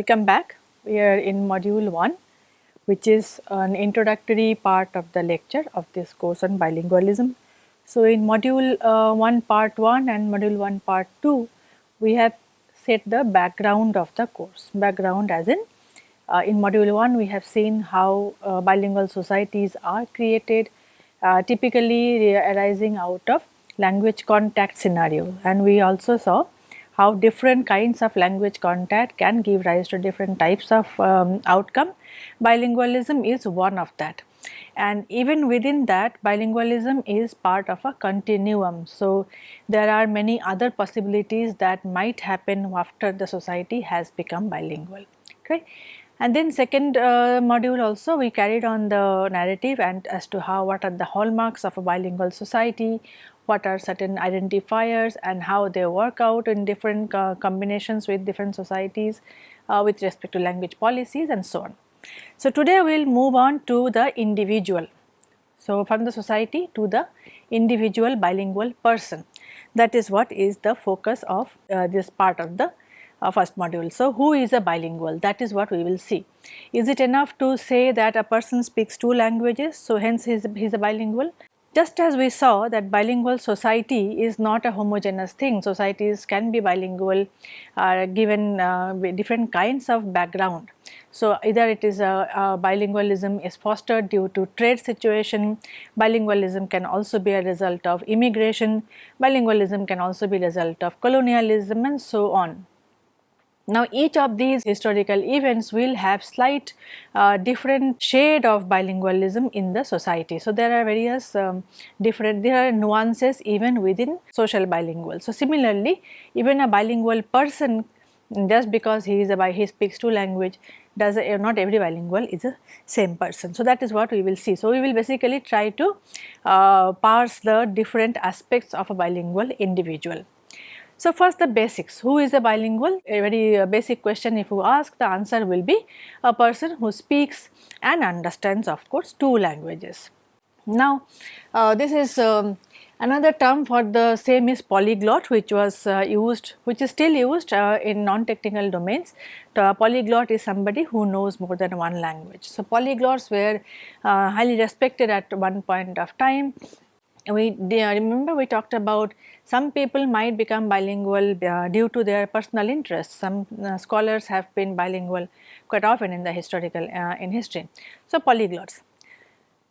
Welcome back. We are in module 1 which is an introductory part of the lecture of this course on bilingualism. So, in module uh, 1 part 1 and module 1 part 2 we have set the background of the course. Background as in uh, in module 1 we have seen how uh, bilingual societies are created uh, typically arising out of language contact scenario and we also saw how different kinds of language contact can give rise to different types of um, outcome. Bilingualism is one of that and even within that bilingualism is part of a continuum. So, there are many other possibilities that might happen after the society has become bilingual. Okay. And then second uh, module also we carried on the narrative and as to how what are the hallmarks of a bilingual society, what are certain identifiers and how they work out in different uh, combinations with different societies uh, with respect to language policies and so on. So, today we will move on to the individual. So, from the society to the individual bilingual person that is what is the focus of uh, this part of the uh, first module. So, who is a bilingual that is what we will see. Is it enough to say that a person speaks two languages so hence he is, he is a bilingual just as we saw that bilingual society is not a homogeneous thing, societies can be bilingual uh, given uh, different kinds of background. So, either it is a, a, bilingualism is fostered due to trade situation, bilingualism can also be a result of immigration, bilingualism can also be a result of colonialism and so on. Now each of these historical events will have slight uh, different shade of bilingualism in the society. So there are various um, different, there are nuances even within social bilingual. So similarly even a bilingual person just because he is a he speaks two language does a, not every bilingual is a same person. So that is what we will see. So we will basically try to uh, parse the different aspects of a bilingual individual. So, first the basics, who is a bilingual? A very uh, basic question if you ask the answer will be a person who speaks and understands of course two languages. Now, uh, this is um, another term for the same is polyglot which was uh, used which is still used uh, in non-technical domains. The polyglot is somebody who knows more than one language. So, polyglots were uh, highly respected at one point of time we remember we talked about some people might become bilingual uh, due to their personal interests. Some uh, scholars have been bilingual quite often in the historical uh, in history. So, polyglots.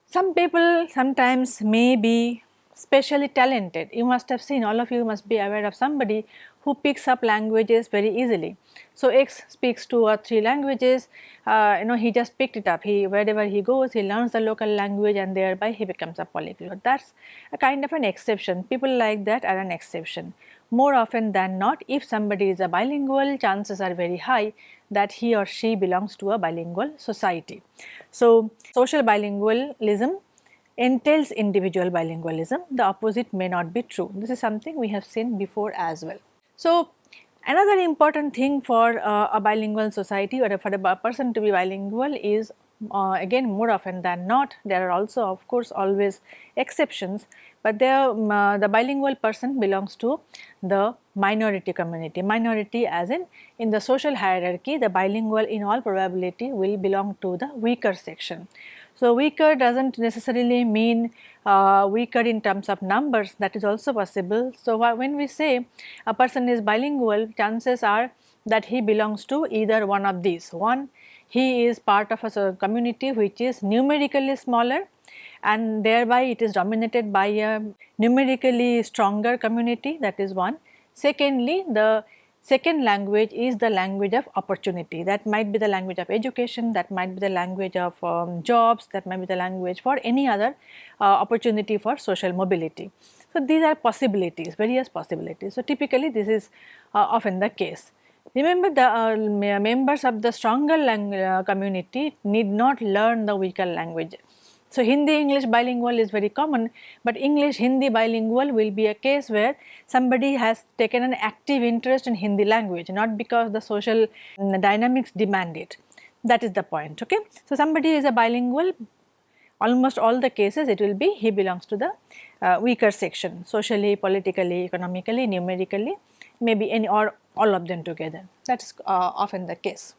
Some people sometimes may be specially talented. You must have seen all of you must be aware of somebody who picks up languages very easily. So, X speaks two or three languages, uh, you know he just picked it up, he wherever he goes he learns the local language and thereby he becomes a polyglot. That is a kind of an exception, people like that are an exception. More often than not if somebody is a bilingual chances are very high that he or she belongs to a bilingual society. So, social bilingualism entails individual bilingualism, the opposite may not be true. This is something we have seen before as well. So, another important thing for uh, a bilingual society or for a person to be bilingual is uh, again more often than not there are also of course always exceptions, but um, uh, the bilingual person belongs to the minority community. Minority as in in the social hierarchy the bilingual in all probability will belong to the weaker section. So, weaker does not necessarily mean uh, weaker in terms of numbers that is also possible. So, when we say a person is bilingual chances are that he belongs to either one of these. One he is part of a community which is numerically smaller and thereby it is dominated by a numerically stronger community that is one. Secondly, the Second language is the language of opportunity that might be the language of education, that might be the language of um, jobs, that might be the language for any other uh, opportunity for social mobility. So, these are possibilities, various possibilities. So, typically this is uh, often the case. Remember the uh, members of the stronger uh, community need not learn the weaker language so, Hindi English bilingual is very common, but English Hindi bilingual will be a case where somebody has taken an active interest in Hindi language not because the social dynamics demand it that is the point ok. So, somebody is a bilingual almost all the cases it will be he belongs to the uh, weaker section socially, politically, economically, numerically maybe any or all of them together that is uh, often the case.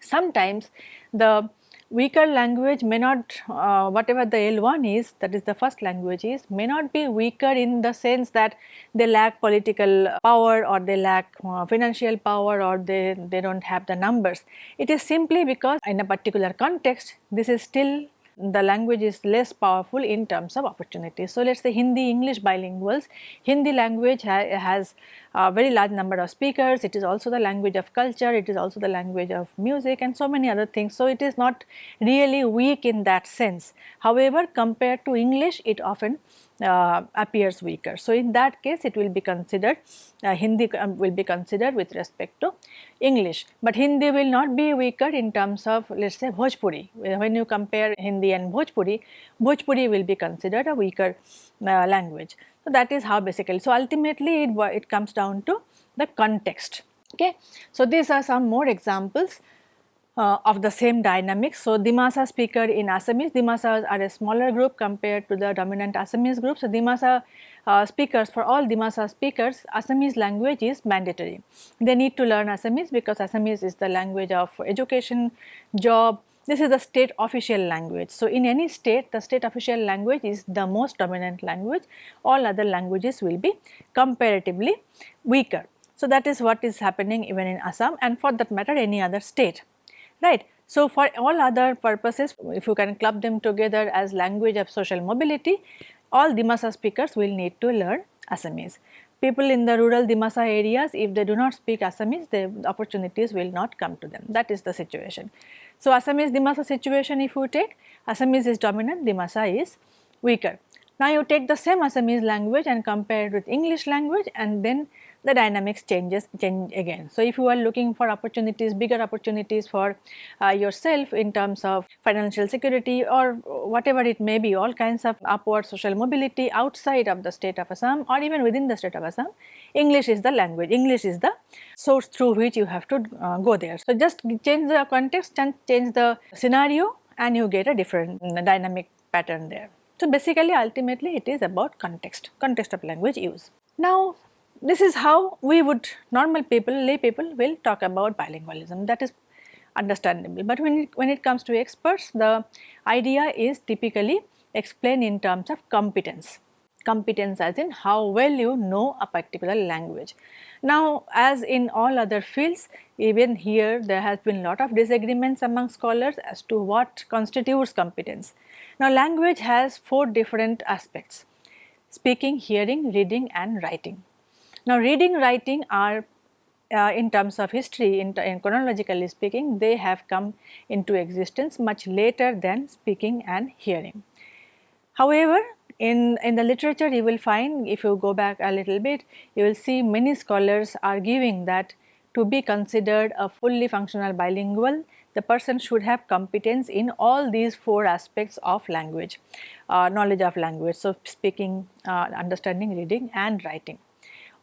sometimes the weaker language may not uh, whatever the L1 is that is the first language is may not be weaker in the sense that they lack political power or they lack uh, financial power or they, they do not have the numbers. It is simply because in a particular context this is still the language is less powerful in terms of opportunities. So, let us say Hindi English bilinguals, Hindi language ha has a very large number of speakers, it is also the language of culture, it is also the language of music and so many other things. So, it is not really weak in that sense. However, compared to English it often uh, appears weaker. So, in that case it will be considered uh, Hindi um, will be considered with respect to English, but Hindi will not be weaker in terms of let us say Bhojpuri. When you compare Hindi and Bhojpuri, Bhojpuri will be considered a weaker uh, language. So, that is how basically. So, ultimately it, it comes down to the context. Okay. So, these are some more examples uh, of the same dynamics. So, Dimasa speaker in Assamese, Dimasas are a smaller group compared to the dominant Assamese group. So, Dimasa uh, speakers for all Dimasa speakers Assamese language is mandatory. They need to learn Assamese because Assamese is the language of education, job, this is the state official language. So, in any state the state official language is the most dominant language, all other languages will be comparatively weaker. So, that is what is happening even in Assam and for that matter any other state right. So, for all other purposes if you can club them together as language of social mobility all Dimasa speakers will need to learn Assamese. People in the rural Dimasa areas if they do not speak Assamese the opportunities will not come to them that is the situation. So, Assamese Dimasa situation if you take Assamese is dominant Dimasa is weaker. Now, you take the same Assamese language and compare it with English language and then the dynamics changes change again. So, if you are looking for opportunities, bigger opportunities for uh, yourself in terms of financial security or whatever it may be, all kinds of upward social mobility outside of the state of Assam or even within the state of Assam, English is the language, English is the source through which you have to uh, go there. So, just change the context and change the scenario and you get a different uh, dynamic pattern there. So, basically ultimately it is about context, context of language use. Now, this is how we would normal people lay people will talk about bilingualism. That is understandable. But when it, when it comes to experts the idea is typically explained in terms of competence. Competence as in how well you know a particular language. Now as in all other fields even here there has been a lot of disagreements among scholars as to what constitutes competence. Now language has four different aspects. Speaking hearing reading and writing now, reading, writing are uh, in terms of history, in, in, chronologically speaking, they have come into existence much later than speaking and hearing. However, in, in the literature you will find if you go back a little bit, you will see many scholars arguing that to be considered a fully functional bilingual, the person should have competence in all these four aspects of language, uh, knowledge of language. So, speaking, uh, understanding, reading and writing.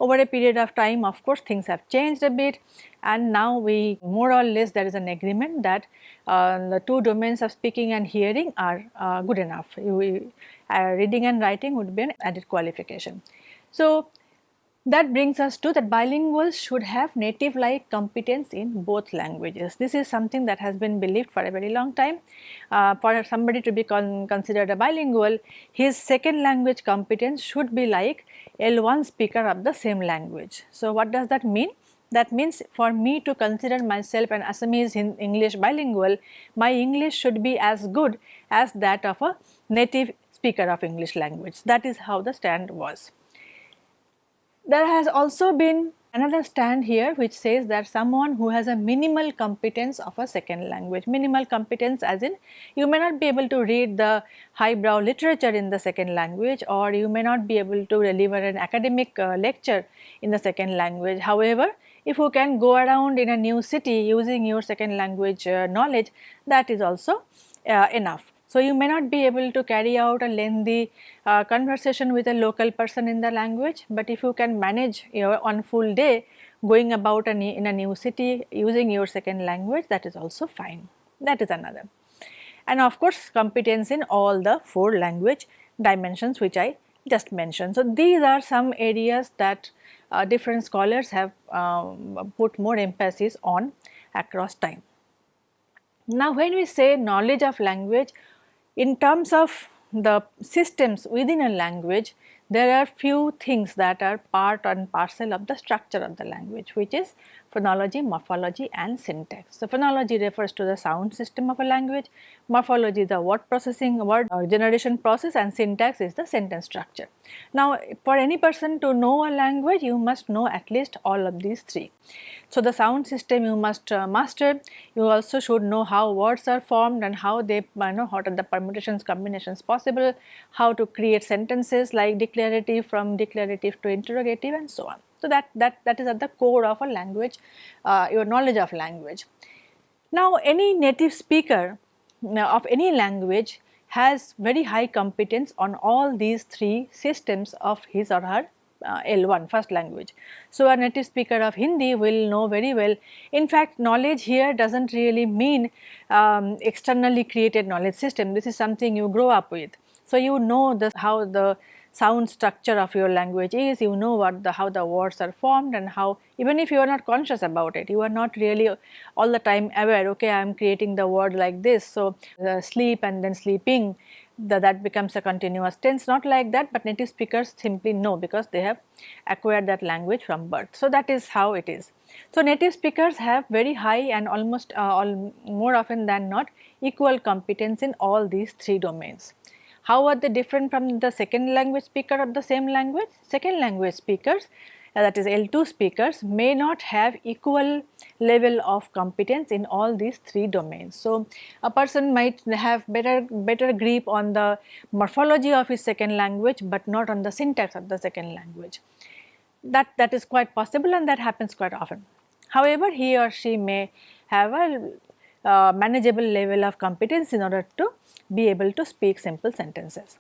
Over a period of time of course things have changed a bit and now we more or less there is an agreement that uh, the two domains of speaking and hearing are uh, good enough. Uh, reading and writing would be an added qualification. So, that brings us to that bilinguals should have native like competence in both languages. This is something that has been believed for a very long time. Uh, for somebody to be con considered a bilingual, his second language competence should be like L1 speaker of the same language. So, what does that mean? That means for me to consider myself an Assamese in English bilingual, my English should be as good as that of a native speaker of English language. That is how the stand was. There has also been another stand here which says that someone who has a minimal competence of a second language, minimal competence as in you may not be able to read the highbrow literature in the second language or you may not be able to deliver an academic uh, lecture in the second language. However, if you can go around in a new city using your second language uh, knowledge that is also uh, enough. So, you may not be able to carry out a lengthy uh, conversation with a local person in the language, but if you can manage your on full day going about a in a new city using your second language that is also fine, that is another. And of course, competence in all the four language dimensions which I just mentioned. So, these are some areas that uh, different scholars have um, put more emphasis on across time. Now when we say knowledge of language in terms of the systems within a language there are few things that are part and parcel of the structure of the language which is phonology, morphology and syntax. So, phonology refers to the sound system of a language, morphology the word processing word uh, generation process and syntax is the sentence structure. Now, for any person to know a language you must know at least all of these three. So, the sound system you must uh, master, you also should know how words are formed and how they you know what are the permutations combinations possible, how to create sentences like declarative from declarative to interrogative and so on. So, that, that, that is at the core of a language, uh, your knowledge of language. Now, any native speaker of any language has very high competence on all these three systems of his or her uh, L1 first language. So, a native speaker of Hindi will know very well. In fact, knowledge here does not really mean um, externally created knowledge system. This is something you grow up with. So, you know this, how the sound structure of your language is, you know what the how the words are formed and how even if you are not conscious about it, you are not really all the time aware, okay, I am creating the word like this. So, sleep and then sleeping the, that becomes a continuous tense not like that, but native speakers simply know because they have acquired that language from birth. So, that is how it is. So, native speakers have very high and almost uh, all more often than not equal competence in all these three domains. How are they different from the second language speaker of the same language? Second language speakers uh, that is L2 speakers may not have equal level of competence in all these three domains. So, a person might have better better grip on the morphology of his second language, but not on the syntax of the second language. That, that is quite possible and that happens quite often. However, he or she may have a uh, manageable level of competence in order to be able to speak simple sentences.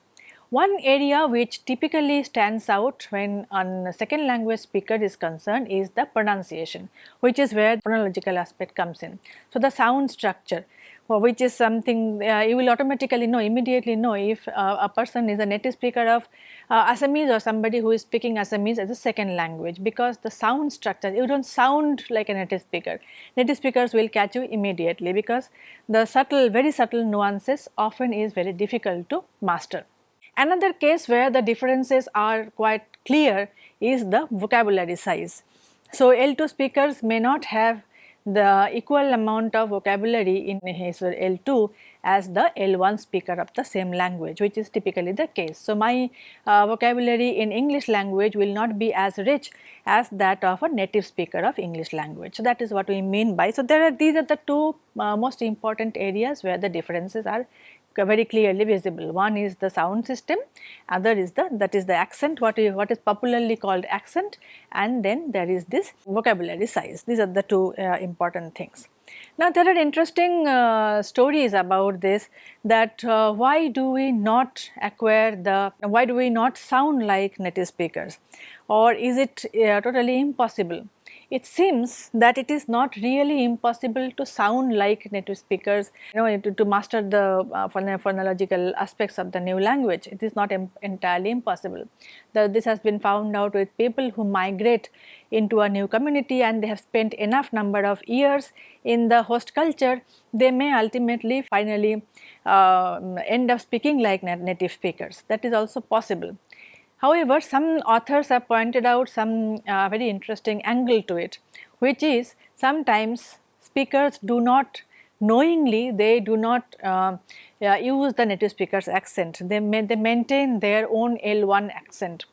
One area which typically stands out when a second language speaker is concerned is the pronunciation, which is where the phonological aspect comes in. So, the sound structure which is something uh, you will automatically know immediately know if uh, a person is a native speaker of uh, Assamese or somebody who is speaking Assamese as a second language because the sound structure you do not sound like a native speaker. Native speakers will catch you immediately because the subtle very subtle nuances often is very difficult to master. Another case where the differences are quite clear is the vocabulary size. So, L2 speakers may not have the equal amount of vocabulary in his L2 as the L1 speaker of the same language which is typically the case. So, my uh, vocabulary in English language will not be as rich as that of a native speaker of English language. So, that is what we mean by. So, there are these are the two uh, most important areas where the differences are very clearly visible. One is the sound system, other is the that is the accent what is, what is popularly called accent and then there is this vocabulary size. These are the two uh, important things. Now there are interesting uh, stories about this that uh, why do we not acquire the, why do we not sound like native speakers or is it uh, totally impossible? It seems that it is not really impossible to sound like native speakers, you know, to, to master the uh, phonological aspects of the new language. It is not entirely impossible. The, this has been found out with people who migrate into a new community and they have spent enough number of years in the host culture, they may ultimately finally uh, end up speaking like native speakers. That is also possible. However, some authors have pointed out some uh, very interesting angle to it, which is sometimes speakers do not knowingly they do not uh, uh, use the native speaker's accent, they, may, they maintain their own L1 accent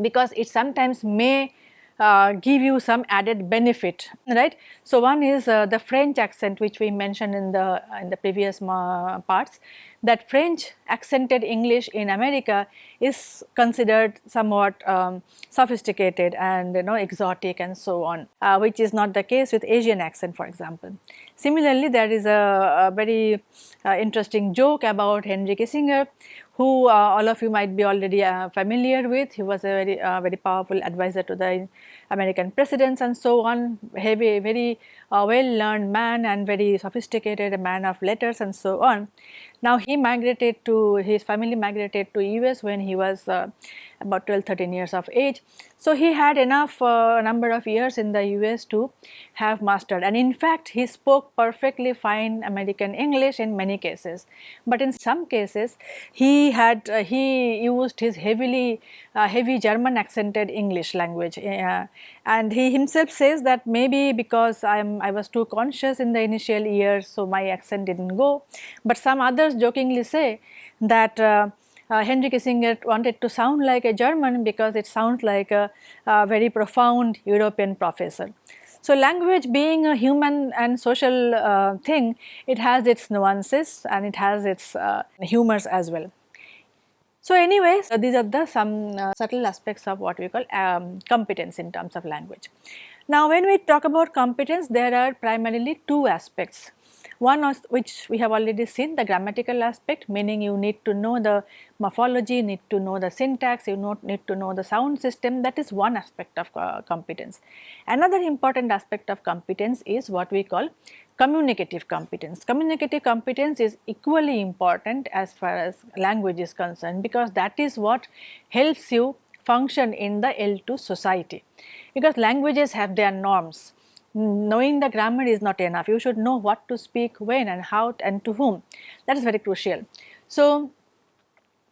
because it sometimes may uh, give you some added benefit right. So, one is uh, the French accent which we mentioned in the in the previous parts that French accented English in America is considered somewhat um, sophisticated and you know exotic and so on uh, which is not the case with Asian accent for example. Similarly, there is a, a very uh, interesting joke about Henry Kissinger who uh, all of you might be already uh, familiar with. He was a very uh, very powerful advisor to the American presidents and so on, heavy, very uh, well learned man and very sophisticated a man of letters and so on. Now he migrated to, his family migrated to US when he was about 12 13 years of age. So, he had enough uh, number of years in the US to have mastered. And in fact he spoke perfectly fine American English in many cases, but in some cases he had uh, he used his heavily uh, heavy German accented English language. Uh, and he himself says that maybe because I am I was too conscious in the initial years so my accent did not go, but some others jokingly say that uh, uh, Henry Kissinger wanted to sound like a German because it sounds like a, a very profound European professor. So, language being a human and social uh, thing, it has its nuances and it has its uh, humors as well. So, anyways, these are the some uh, subtle aspects of what we call um, competence in terms of language. Now, when we talk about competence, there are primarily two aspects one of which we have already seen the grammatical aspect meaning you need to know the morphology, need to know the syntax, you need to know the sound system that is one aspect of uh, competence. Another important aspect of competence is what we call communicative competence. Communicative competence is equally important as far as language is concerned because that is what helps you function in the L2 society because languages have their norms knowing the grammar is not enough. You should know what to speak when and how and to whom. That is very crucial. So,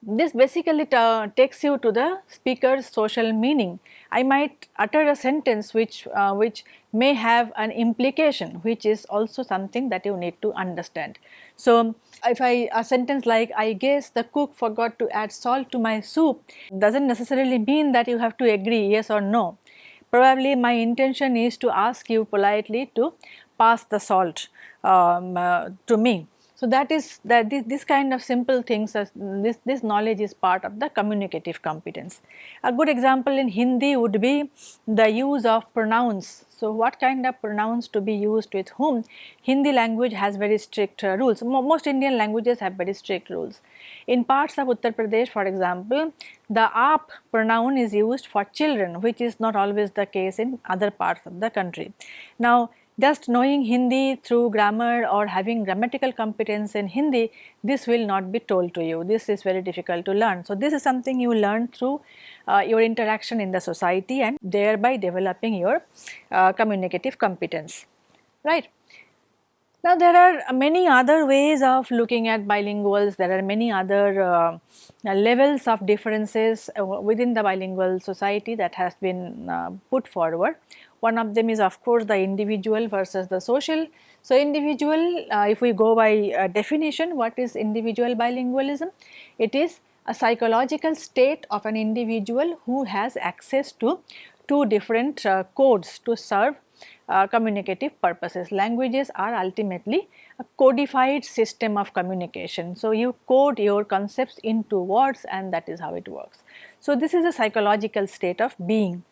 this basically takes you to the speaker's social meaning. I might utter a sentence which, uh, which may have an implication which is also something that you need to understand. So, if I a sentence like I guess the cook forgot to add salt to my soup does not necessarily mean that you have to agree yes or no probably my intention is to ask you politely to pass the salt um, uh, to me. So, that is that this, this kind of simple things as this, this knowledge is part of the communicative competence. A good example in Hindi would be the use of pronouns. So, what kind of pronouns to be used with whom? Hindi language has very strict uh, rules. Most Indian languages have very strict rules. In parts of Uttar Pradesh for example, the aap pronoun is used for children which is not always the case in other parts of the country. Now, just knowing Hindi through grammar or having grammatical competence in Hindi, this will not be told to you. This is very difficult to learn. So, this is something you learn through uh, your interaction in the society and thereby developing your uh, communicative competence, right. Now, there are many other ways of looking at bilinguals, there are many other uh, levels of differences uh, within the bilingual society that has been uh, put forward. One of them is of course the individual versus the social. So, individual uh, if we go by uh, definition what is individual bilingualism? It is a psychological state of an individual who has access to two different uh, codes to serve uh, communicative purposes. Languages are ultimately a codified system of communication. So, you code your concepts into words and that is how it works. So, this is a psychological state of being.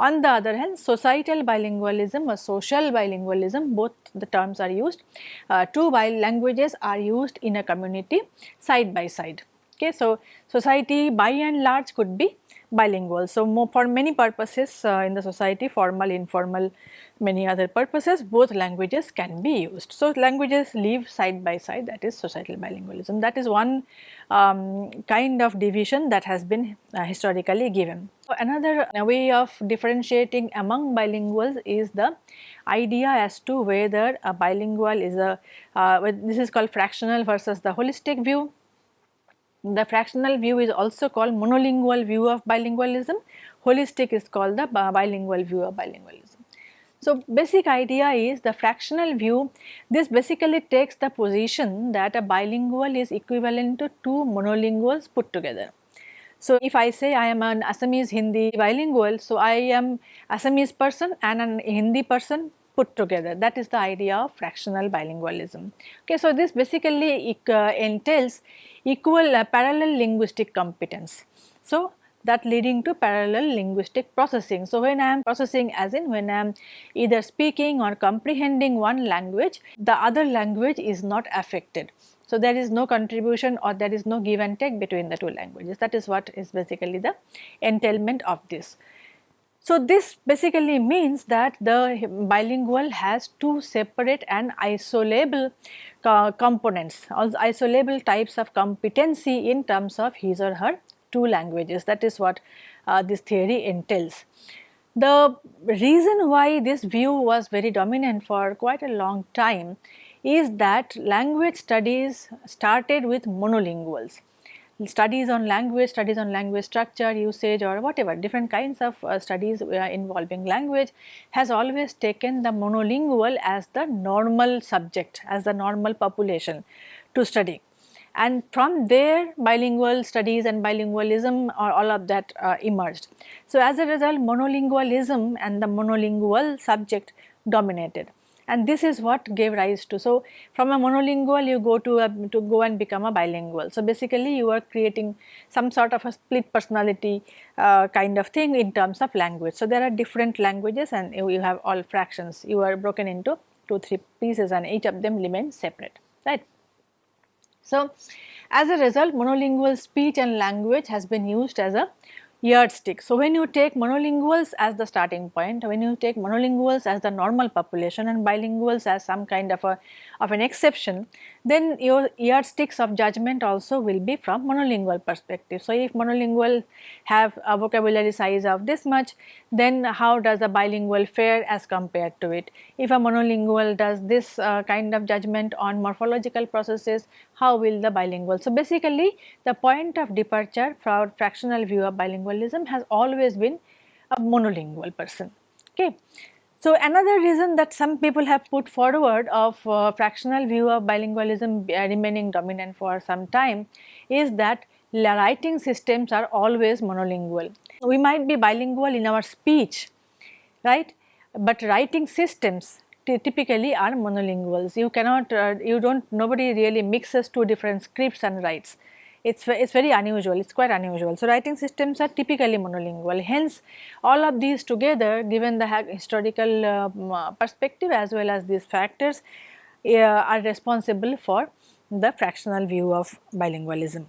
On the other hand, societal bilingualism or social bilingualism, both the terms are used. Uh, two languages are used in a community side by side. Okay, so society by and large could be bilingual. So, for many purposes uh, in the society, formal, informal, many other purposes, both languages can be used. So, languages live side by side that is societal bilingualism. That is one um, kind of division that has been uh, historically given. So, another way of differentiating among bilinguals is the idea as to whether a bilingual is a, uh, this is called fractional versus the holistic view the fractional view is also called monolingual view of bilingualism, holistic is called the bilingual view of bilingualism. So, basic idea is the fractional view, this basically takes the position that a bilingual is equivalent to two monolinguals put together. So, if I say I am an Assamese Hindi bilingual, so I am Assamese person and an Hindi person put together that is the idea of fractional bilingualism. Okay, so, this basically uh, entails equal uh, parallel linguistic competence. So, that leading to parallel linguistic processing. So, when I am processing as in when I am either speaking or comprehending one language, the other language is not affected. So, there is no contribution or there is no give and take between the two languages that is what is basically the entailment of this. So, this basically means that the bilingual has two separate and isolable uh, components, isolable types of competency in terms of his or her two languages that is what uh, this theory entails. The reason why this view was very dominant for quite a long time is that language studies started with monolinguals studies on language, studies on language structure, usage or whatever different kinds of uh, studies uh, involving language has always taken the monolingual as the normal subject, as the normal population to study. And from there bilingual studies and bilingualism or all of that uh, emerged. So, as a result monolingualism and the monolingual subject dominated and this is what gave rise to. So, from a monolingual you go to a, to go and become a bilingual. So, basically you are creating some sort of a split personality uh, kind of thing in terms of language. So, there are different languages and you, you have all fractions you are broken into 2 3 pieces and each of them remain separate right. So, as a result monolingual speech and language has been used as a yardstick. So, when you take monolinguals as the starting point, when you take monolinguals as the normal population and bilinguals as some kind of a of an exception, then your yardsticks of judgment also will be from monolingual perspective. So, if monolingual have a vocabulary size of this much, then how does a bilingual fare as compared to it? If a monolingual does this uh, kind of judgment on morphological processes, how will the bilingual? So, basically the point of departure for fractional view of bilingualism has always been a monolingual person. Okay. So, another reason that some people have put forward of uh, fractional view of bilingualism uh, remaining dominant for some time is that writing systems are always monolingual. We might be bilingual in our speech, right, but writing systems typically are monolinguals. You cannot, uh, you do not, nobody really mixes two different scripts and writes it's it's very unusual. It's quite unusual. So writing systems are typically monolingual. Hence all of these together given the historical um, uh, perspective as well as these factors uh, are responsible for the fractional view of bilingualism.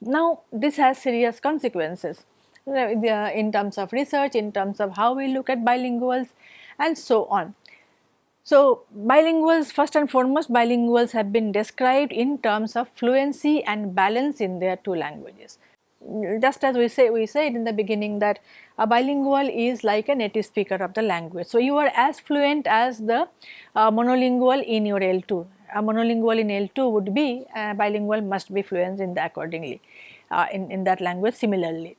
Now this has serious consequences uh, in terms of research in terms of how we look at bilinguals and so on so, bilinguals first and foremost bilinguals have been described in terms of fluency and balance in their two languages. Just as we say we said in the beginning that a bilingual is like a native speaker of the language. So, you are as fluent as the uh, monolingual in your L2. A monolingual in L2 would be uh, bilingual must be fluent in the accordingly uh, in, in that language similarly.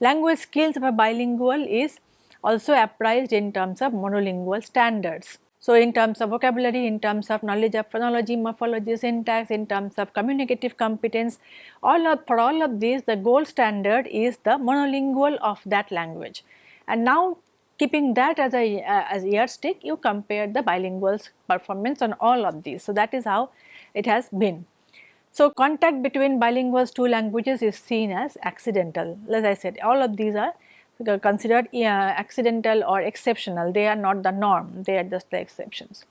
Language skills of a bilingual is also appraised in terms of monolingual standards. So, in terms of vocabulary, in terms of knowledge of phonology, morphology, syntax, in terms of communicative competence, all of for all of these the gold standard is the monolingual of that language. And now keeping that as a uh, as yardstick, you compare the bilinguals performance on all of these. So, that is how it has been. So, contact between bilinguals two languages is seen as accidental. As I said, all of these are considered uh, accidental or exceptional, they are not the norm, they are just the exceptions.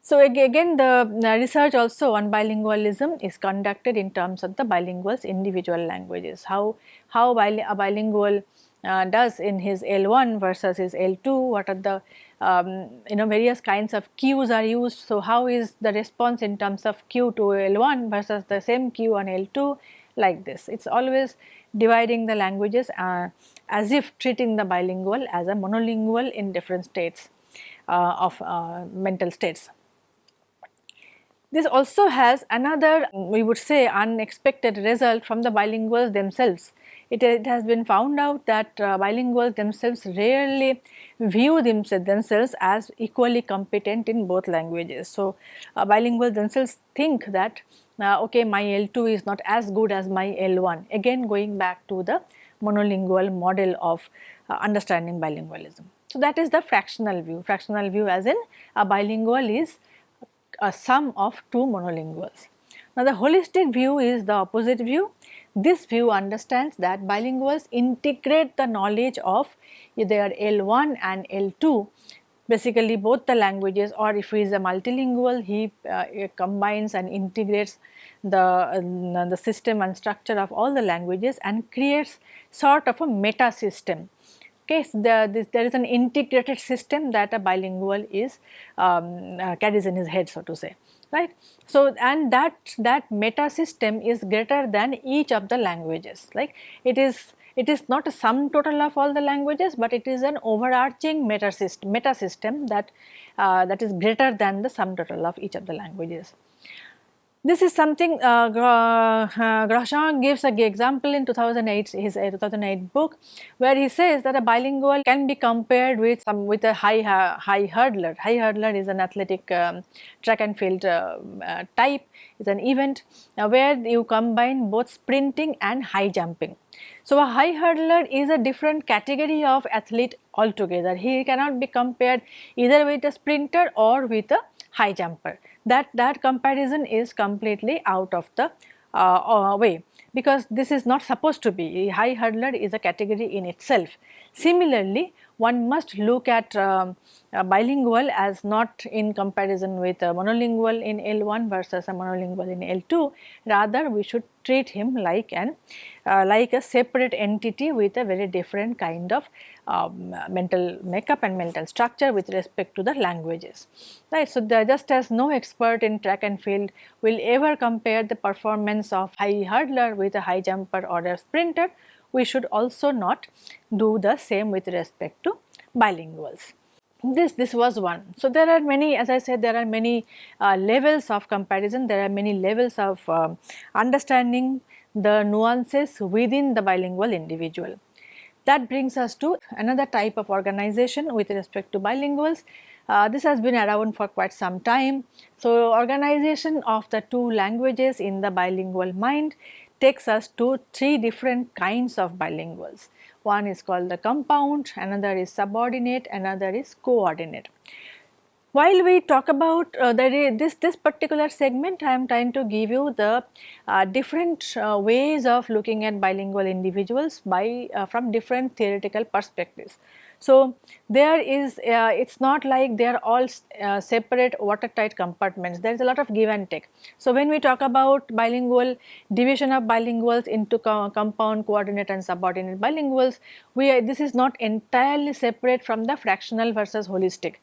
So, again the research also on bilingualism is conducted in terms of the bilinguals individual languages, how, how a bilingual uh, does in his L1 versus his L2, what are the um, you know various kinds of cues are used. So, how is the response in terms of cue to L1 versus the same cue on L2 like this. It is always dividing the languages uh, as if treating the bilingual as a monolingual in different states uh, of uh, mental states. This also has another we would say unexpected result from the bilinguals themselves. It, it has been found out that uh, bilinguals themselves rarely view themselves as equally competent in both languages. So, uh, bilinguals themselves think that uh, okay my L2 is not as good as my L1 again going back to the monolingual model of uh, understanding bilingualism. So, that is the fractional view, fractional view as in a bilingual is a sum of two monolinguals. Now, the holistic view is the opposite view. This view understands that bilinguals integrate the knowledge of either L1 and L2 basically both the languages or if he is a multilingual he uh, combines and integrates the, uh, the system and structure of all the languages and creates sort of a meta system. Okay, so the, this, there is an integrated system that a bilingual is um, uh, carries in his head so to say right. So, and that that meta system is greater than each of the languages like it is it is not a sum total of all the languages, but it is an overarching meta system, meta system that uh, that is greater than the sum total of each of the languages. This is something uh, uh, Grosjean gives an example in 2008, his uh, 2008 book, where he says that a bilingual can be compared with some with a high uh, high hurdler. High hurdler is an athletic um, track and field uh, uh, type. It's an event where you combine both sprinting and high jumping. So, a high hurdler is a different category of athlete altogether. He cannot be compared either with a sprinter or with a high jumper that that comparison is completely out of the uh, uh, way. Because this is not supposed to be. A high hurdler is a category in itself. Similarly, one must look at um, bilingual as not in comparison with a monolingual in L1 versus a monolingual in L2 rather we should treat him like an uh, like a separate entity with a very different kind of um, mental makeup and mental structure with respect to the languages right. So, just as no expert in track and field will ever compare the performance of a high hurdler with a high jumper or a sprinter we should also not do the same with respect to bilinguals. This, this was one. So, there are many as I said there are many uh, levels of comparison, there are many levels of uh, understanding the nuances within the bilingual individual. That brings us to another type of organization with respect to bilinguals. Uh, this has been around for quite some time. So, organization of the two languages in the bilingual mind takes us to three different kinds of bilinguals. One is called the compound, another is subordinate, another is coordinate. While we talk about uh, the, this, this particular segment, I am trying to give you the uh, different uh, ways of looking at bilingual individuals by uh, from different theoretical perspectives. So, there is uh, it is not like they are all uh, separate watertight compartments there is a lot of give and take. So, when we talk about bilingual division of bilinguals into co compound coordinate and subordinate bilinguals we are, this is not entirely separate from the fractional versus holistic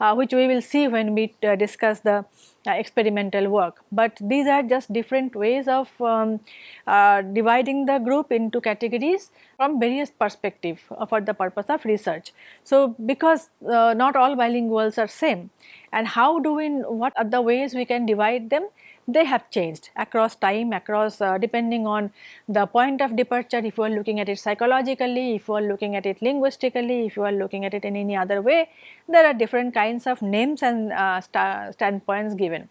uh, which we will see when we uh, discuss the uh, experimental work. But these are just different ways of um, uh, dividing the group into categories from various perspective uh, for the purpose of research. So, because uh, not all bilinguals are same and how do we, what are the ways we can divide them they have changed across time across uh, depending on the point of departure if you are looking at it psychologically if you are looking at it linguistically if you are looking at it in any other way there are different kinds of names and uh, standpoints given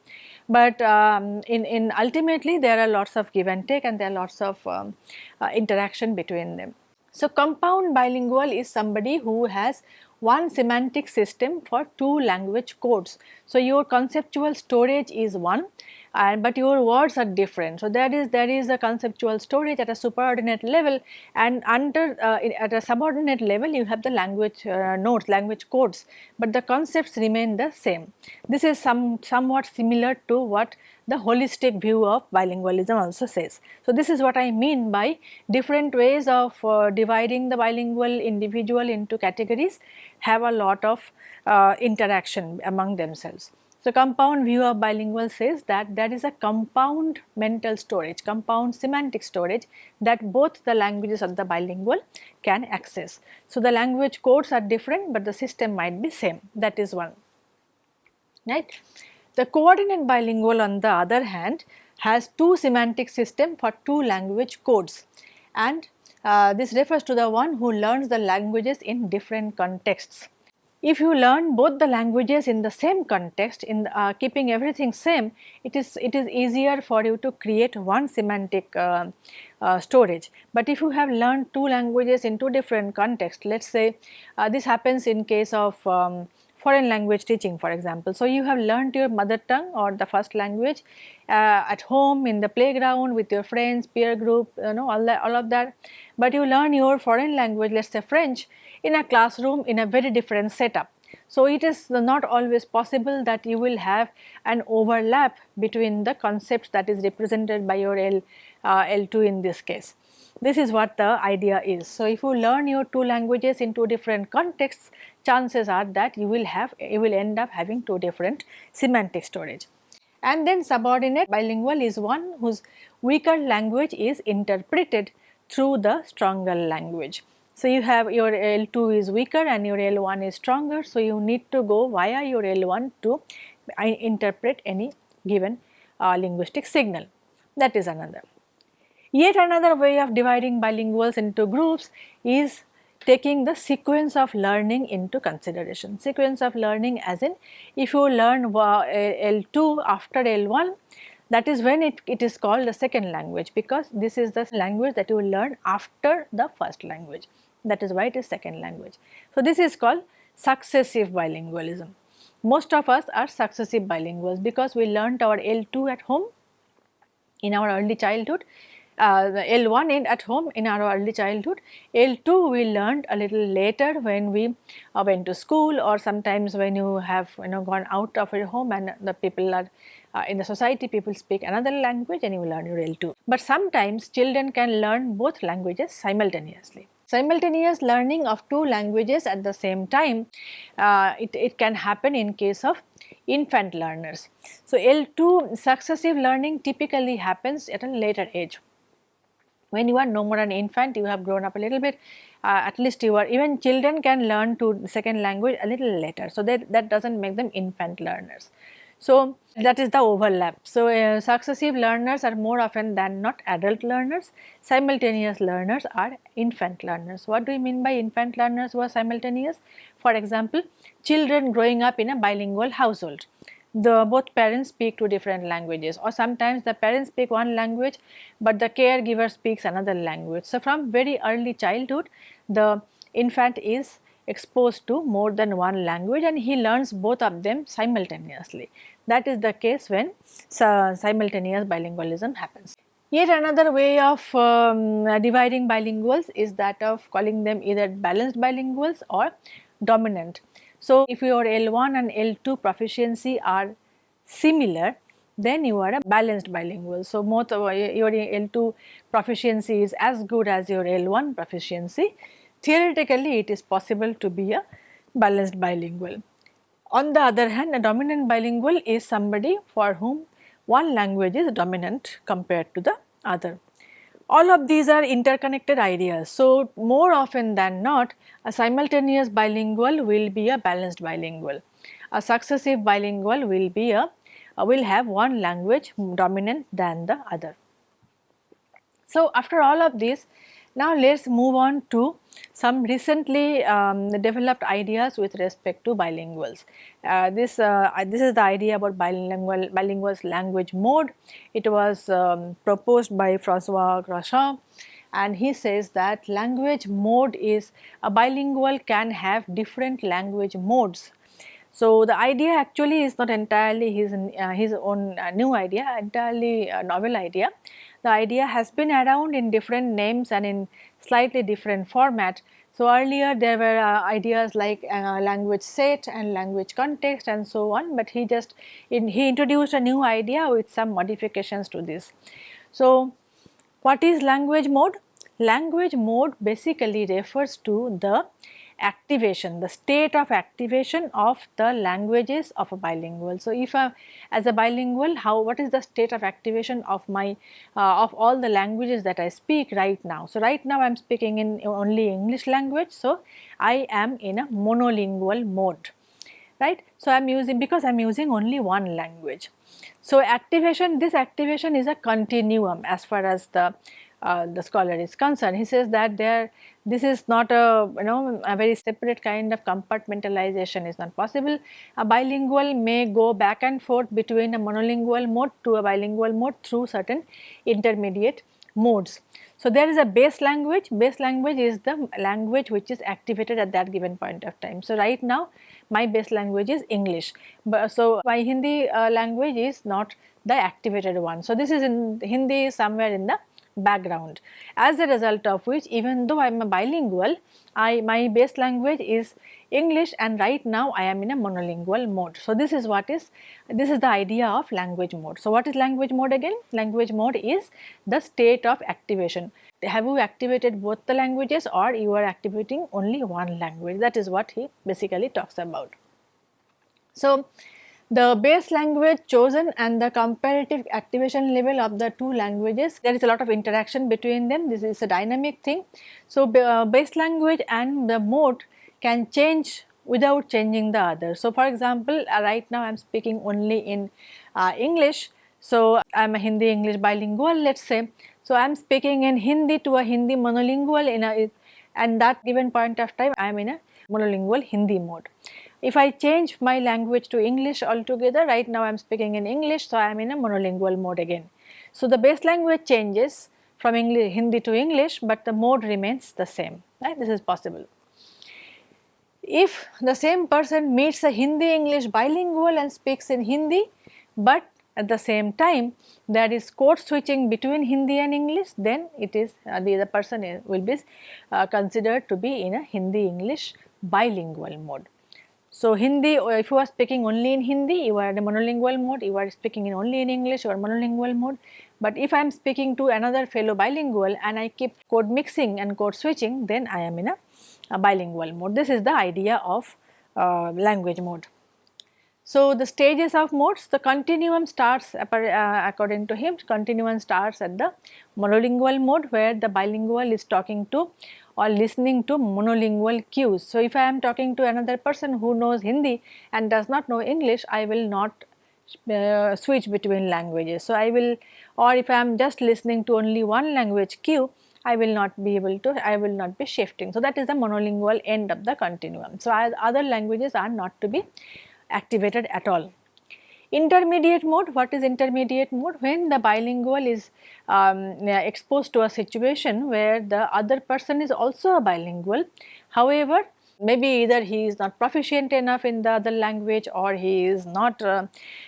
but um, in, in ultimately there are lots of give and take and there are lots of um, uh, interaction between them. So, compound bilingual is somebody who has one semantic system for two language codes. So, your conceptual storage is one and but your words are different. So, that is there is a conceptual storage at a superordinate level and under uh, at a subordinate level you have the language uh, nodes language codes, but the concepts remain the same. This is some somewhat similar to what the holistic view of bilingualism also says. So, this is what I mean by different ways of uh, dividing the bilingual individual into categories have a lot of uh, interaction among themselves. So, compound view of bilingual says that there is a compound mental storage, compound semantic storage that both the languages of the bilingual can access. So, the language codes are different, but the system might be same that is one right. The coordinate bilingual on the other hand has two semantic system for two language codes and uh, this refers to the one who learns the languages in different contexts. If you learn both the languages in the same context in uh, keeping everything same, it is it is easier for you to create one semantic uh, uh, storage. But if you have learned two languages in two different contexts, let us say uh, this happens in case of um, foreign language teaching for example. So, you have learned your mother tongue or the first language uh, at home in the playground with your friends, peer group, you know all that all of that, but you learn your foreign language let us say French in a classroom in a very different setup. So, it is not always possible that you will have an overlap between the concepts that is represented by your L, uh, L2 in this case. This is what the idea is. So, if you learn your two languages in two different contexts, chances are that you will have, you will end up having two different semantic storage. and then subordinate bilingual is one whose weaker language is interpreted through the stronger language. So, you have your L2 is weaker and your L1 is stronger. So, you need to go via your L1 to uh, interpret any given uh, linguistic signal that is another. Yet another way of dividing bilinguals into groups is taking the sequence of learning into consideration. Sequence of learning as in if you learn L2 after L1 that is when it, it is called the second language because this is the language that you will learn after the first language that is why it is second language. So, this is called successive bilingualism. Most of us are successive bilinguals because we learnt our L2 at home in our early childhood uh, L1 in at home in our early childhood. L2 we learned a little later when we uh, went to school or sometimes when you have you know gone out of your home and the people are uh, in the society people speak another language and you learn your L2. But sometimes children can learn both languages simultaneously. Simultaneous learning of two languages at the same time, uh, it, it can happen in case of infant learners. So, L2 successive learning typically happens at a later age. When you are no more an infant you have grown up a little bit uh, at least you are even children can learn to second language a little later. So that that does not make them infant learners so that is the overlap. So uh, successive learners are more often than not adult learners. Simultaneous learners are infant learners. What do you mean by infant learners who are simultaneous? For example children growing up in a bilingual household. The both parents speak two different languages or sometimes the parents speak one language but the caregiver speaks another language. So, from very early childhood the infant is exposed to more than one language and he learns both of them simultaneously. That is the case when simultaneous bilingualism happens. Yet another way of um, dividing bilinguals is that of calling them either balanced bilinguals or dominant. So, if your L1 and L2 proficiency are similar, then you are a balanced bilingual. So, most of your L2 proficiency is as good as your L1 proficiency. Theoretically, it is possible to be a balanced bilingual. On the other hand, a dominant bilingual is somebody for whom one language is dominant compared to the other. All of these are interconnected ideas. So, more often than not a simultaneous bilingual will be a balanced bilingual. A successive bilingual will be a uh, will have one language dominant than the other. So, after all of this now let us move on to some recently um, developed ideas with respect to bilinguals. Uh, this, uh, this is the idea about bilingual bilinguals language mode. It was um, proposed by Francois Grosjean and he says that language mode is a bilingual can have different language modes. So, the idea actually is not entirely his, uh, his own uh, new idea, entirely novel idea the idea has been around in different names and in slightly different format. So, earlier there were uh, ideas like uh, language set and language context and so on, but he just in, he introduced a new idea with some modifications to this. So, what is language mode? Language mode basically refers to the activation, the state of activation of the languages of a bilingual. So, if I, as a bilingual, how what is the state of activation of my uh, of all the languages that I speak right now. So, right now I am speaking in only English language. So, I am in a monolingual mode right. So, I am using because I am using only one language. So, activation this activation is a continuum as far as the uh, the scholar is concerned. He says that there this is not a you know a very separate kind of compartmentalization is not possible. A bilingual may go back and forth between a monolingual mode to a bilingual mode through certain intermediate modes. So, there is a base language, base language is the language which is activated at that given point of time. So, right now my base language is English, but so my Hindi uh, language is not the activated one. So, this is in Hindi somewhere in the background as a result of which even though I am a bilingual I my base language is English and right now I am in a monolingual mode. So, this is what is this is the idea of language mode. So, what is language mode again? Language mode is the state of activation. Have you activated both the languages or you are activating only one language that is what he basically talks about. So, the base language chosen and the comparative activation level of the two languages there is a lot of interaction between them this is a dynamic thing. So, uh, base language and the mode can change without changing the other. So, for example, uh, right now I am speaking only in uh, English. So, I am a Hindi English bilingual let us say. So, I am speaking in Hindi to a Hindi monolingual in a and that given point of time I am in a monolingual Hindi mode. If I change my language to English altogether, right now I am speaking in English, so I am in a monolingual mode again. So, the base language changes from English, Hindi to English, but the mode remains the same, right? This is possible. If the same person meets a Hindi English bilingual and speaks in Hindi, but at the same time there is code switching between Hindi and English, then it is uh, the other person will be uh, considered to be in a Hindi English bilingual mode. So, Hindi if you are speaking only in Hindi you are in a monolingual mode, you are speaking in only in English you are monolingual mode. But if I am speaking to another fellow bilingual and I keep code mixing and code switching then I am in a, a bilingual mode. This is the idea of uh, language mode. So, the stages of modes the continuum starts uh, according to him continuum starts at the monolingual mode where the bilingual is talking to or listening to monolingual cues. So, if I am talking to another person who knows Hindi and does not know English, I will not uh, switch between languages. So, I will or if I am just listening to only one language cue, I will not be able to, I will not be shifting. So, that is the monolingual end of the continuum. So, other languages are not to be activated at all. Intermediate mode, what is intermediate mode? When the bilingual is um, exposed to a situation where the other person is also a bilingual, however, maybe either he is not proficient enough in the other language or he is not uh,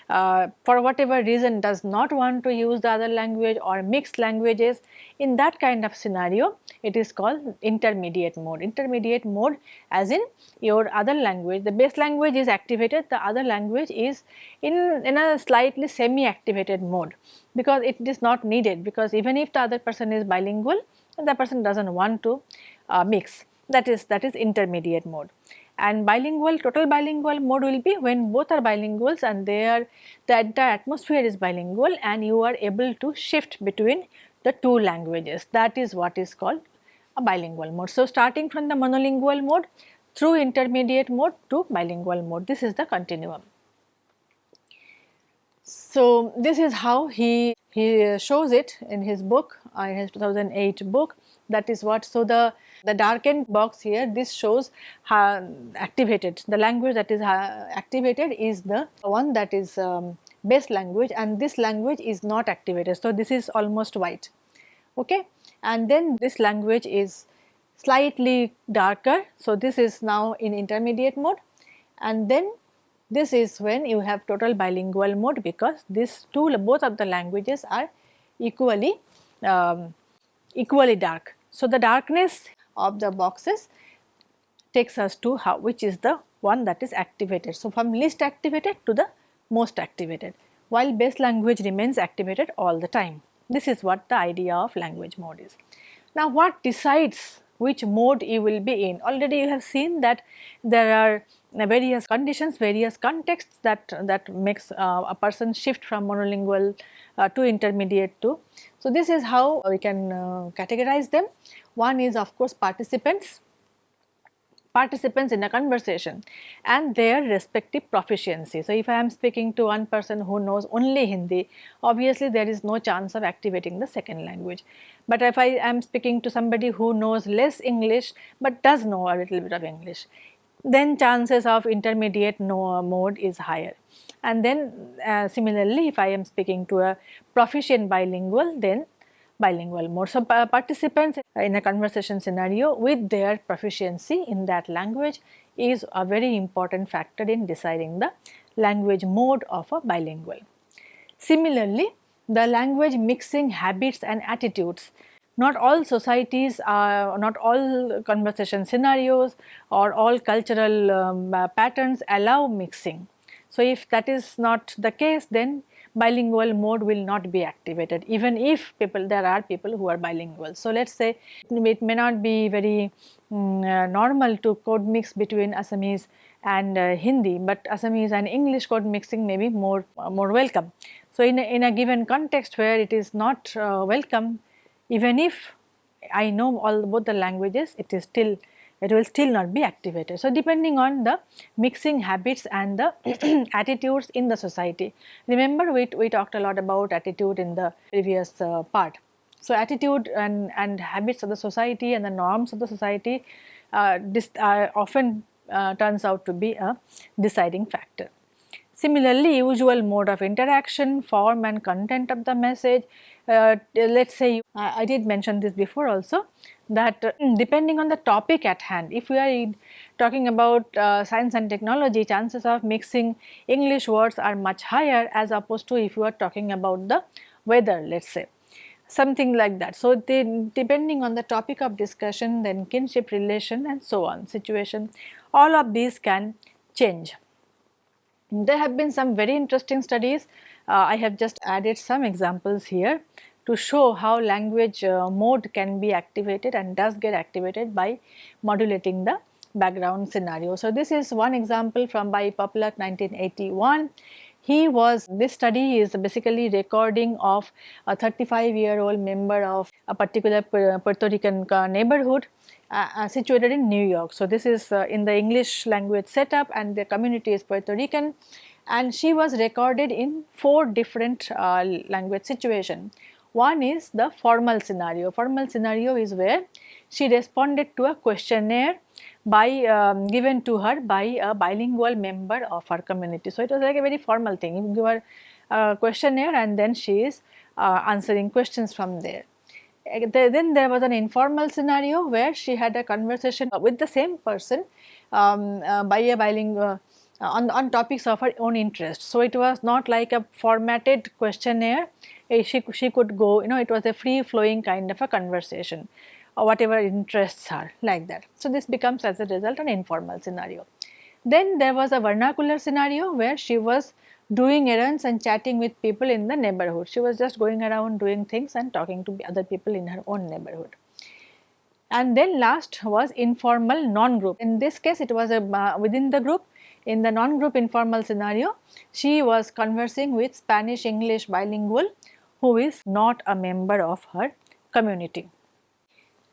uh, for whatever reason does not want to use the other language or mixed languages. In that kind of scenario it is called intermediate mode. Intermediate mode as in your other language. The base language is activated the other language is in in a slightly semi activated mode because it is not needed because even if the other person is bilingual the person does not want to uh, mix that is that is intermediate mode and bilingual total bilingual mode will be when both are bilinguals and they are the entire atmosphere is bilingual and you are able to shift between the two languages that is what is called a bilingual mode. So, starting from the monolingual mode through intermediate mode to bilingual mode this is the continuum. So, this is how he, he shows it in his book uh, in his 2008 book that is what. So, the the darkened box here this shows how activated the language that is activated is the one that is um, base language and this language is not activated. So, this is almost white okay and then this language is slightly darker. So, this is now in intermediate mode and then this is when you have total bilingual mode because these two both of the languages are equally um, equally dark. So, the darkness of the boxes takes us to how which is the one that is activated. So, from least activated to the most activated while base language remains activated all the time. This is what the idea of language mode is. Now, what decides which mode you will be in? Already you have seen that there are various conditions, various contexts that, that makes uh, a person shift from monolingual uh, to intermediate to. So, this is how we can uh, categorize them. One is of course participants, participants in a conversation and their respective proficiency. So, if I am speaking to one person who knows only Hindi, obviously there is no chance of activating the second language. But if I am speaking to somebody who knows less English but does know a little bit of English, then chances of intermediate no mode is higher. And then uh, similarly, if I am speaking to a proficient bilingual, then bilingual mode. So, participants in a conversation scenario with their proficiency in that language is a very important factor in deciding the language mode of a bilingual. Similarly, the language mixing habits and attitudes not all societies are not all conversation scenarios or all cultural um, patterns allow mixing. So, if that is not the case then bilingual mode will not be activated even if people there are people who are bilingual. So, let us say it may not be very um, uh, normal to code mix between Assamese and uh, Hindi, but Assamese and English code mixing may be more, uh, more welcome. So, in a, in a given context where it is not uh, welcome, even if I know all both the languages, it is still it will still not be activated. So, depending on the mixing habits and the attitudes in the society. Remember we, we talked a lot about attitude in the previous uh, part. So, attitude and, and habits of the society and the norms of the society uh, this, uh, often uh, turns out to be a deciding factor. Similarly, usual mode of interaction, form and content of the message. Uh, let us say, I did mention this before also that uh, depending on the topic at hand, if we are talking about uh, science and technology, chances of mixing English words are much higher as opposed to if you are talking about the weather, let us say something like that. So, they, depending on the topic of discussion, then kinship relation and so on, situation, all of these can change. There have been some very interesting studies. Uh, I have just added some examples here to show how language uh, mode can be activated and does get activated by modulating the background scenario. So, this is one example from by Poplack 1981. He was, this study is basically recording of a 35 year old member of a particular Puerto Rican neighborhood uh, uh, situated in New York. So, this is uh, in the English language setup and the community is Puerto Rican and she was recorded in four different uh, language situation. One is the formal scenario. Formal scenario is where she responded to a questionnaire by um, given to her by a bilingual member of her community. So, it was like a very formal thing. You give her a questionnaire and then she is uh, answering questions from there. Then there was an informal scenario where she had a conversation with the same person um, uh, by a bilingual on, on topics of her own interest. So, it was not like a formatted questionnaire, she, she could go, you know, it was a free flowing kind of a conversation or whatever interests are like that. So, this becomes as a result an informal scenario. Then there was a vernacular scenario where she was doing errands and chatting with people in the neighborhood. She was just going around doing things and talking to other people in her own neighborhood. And then last was informal non-group. In this case it was a, uh, within the group. In the non-group informal scenario, she was conversing with Spanish English bilingual who is not a member of her community.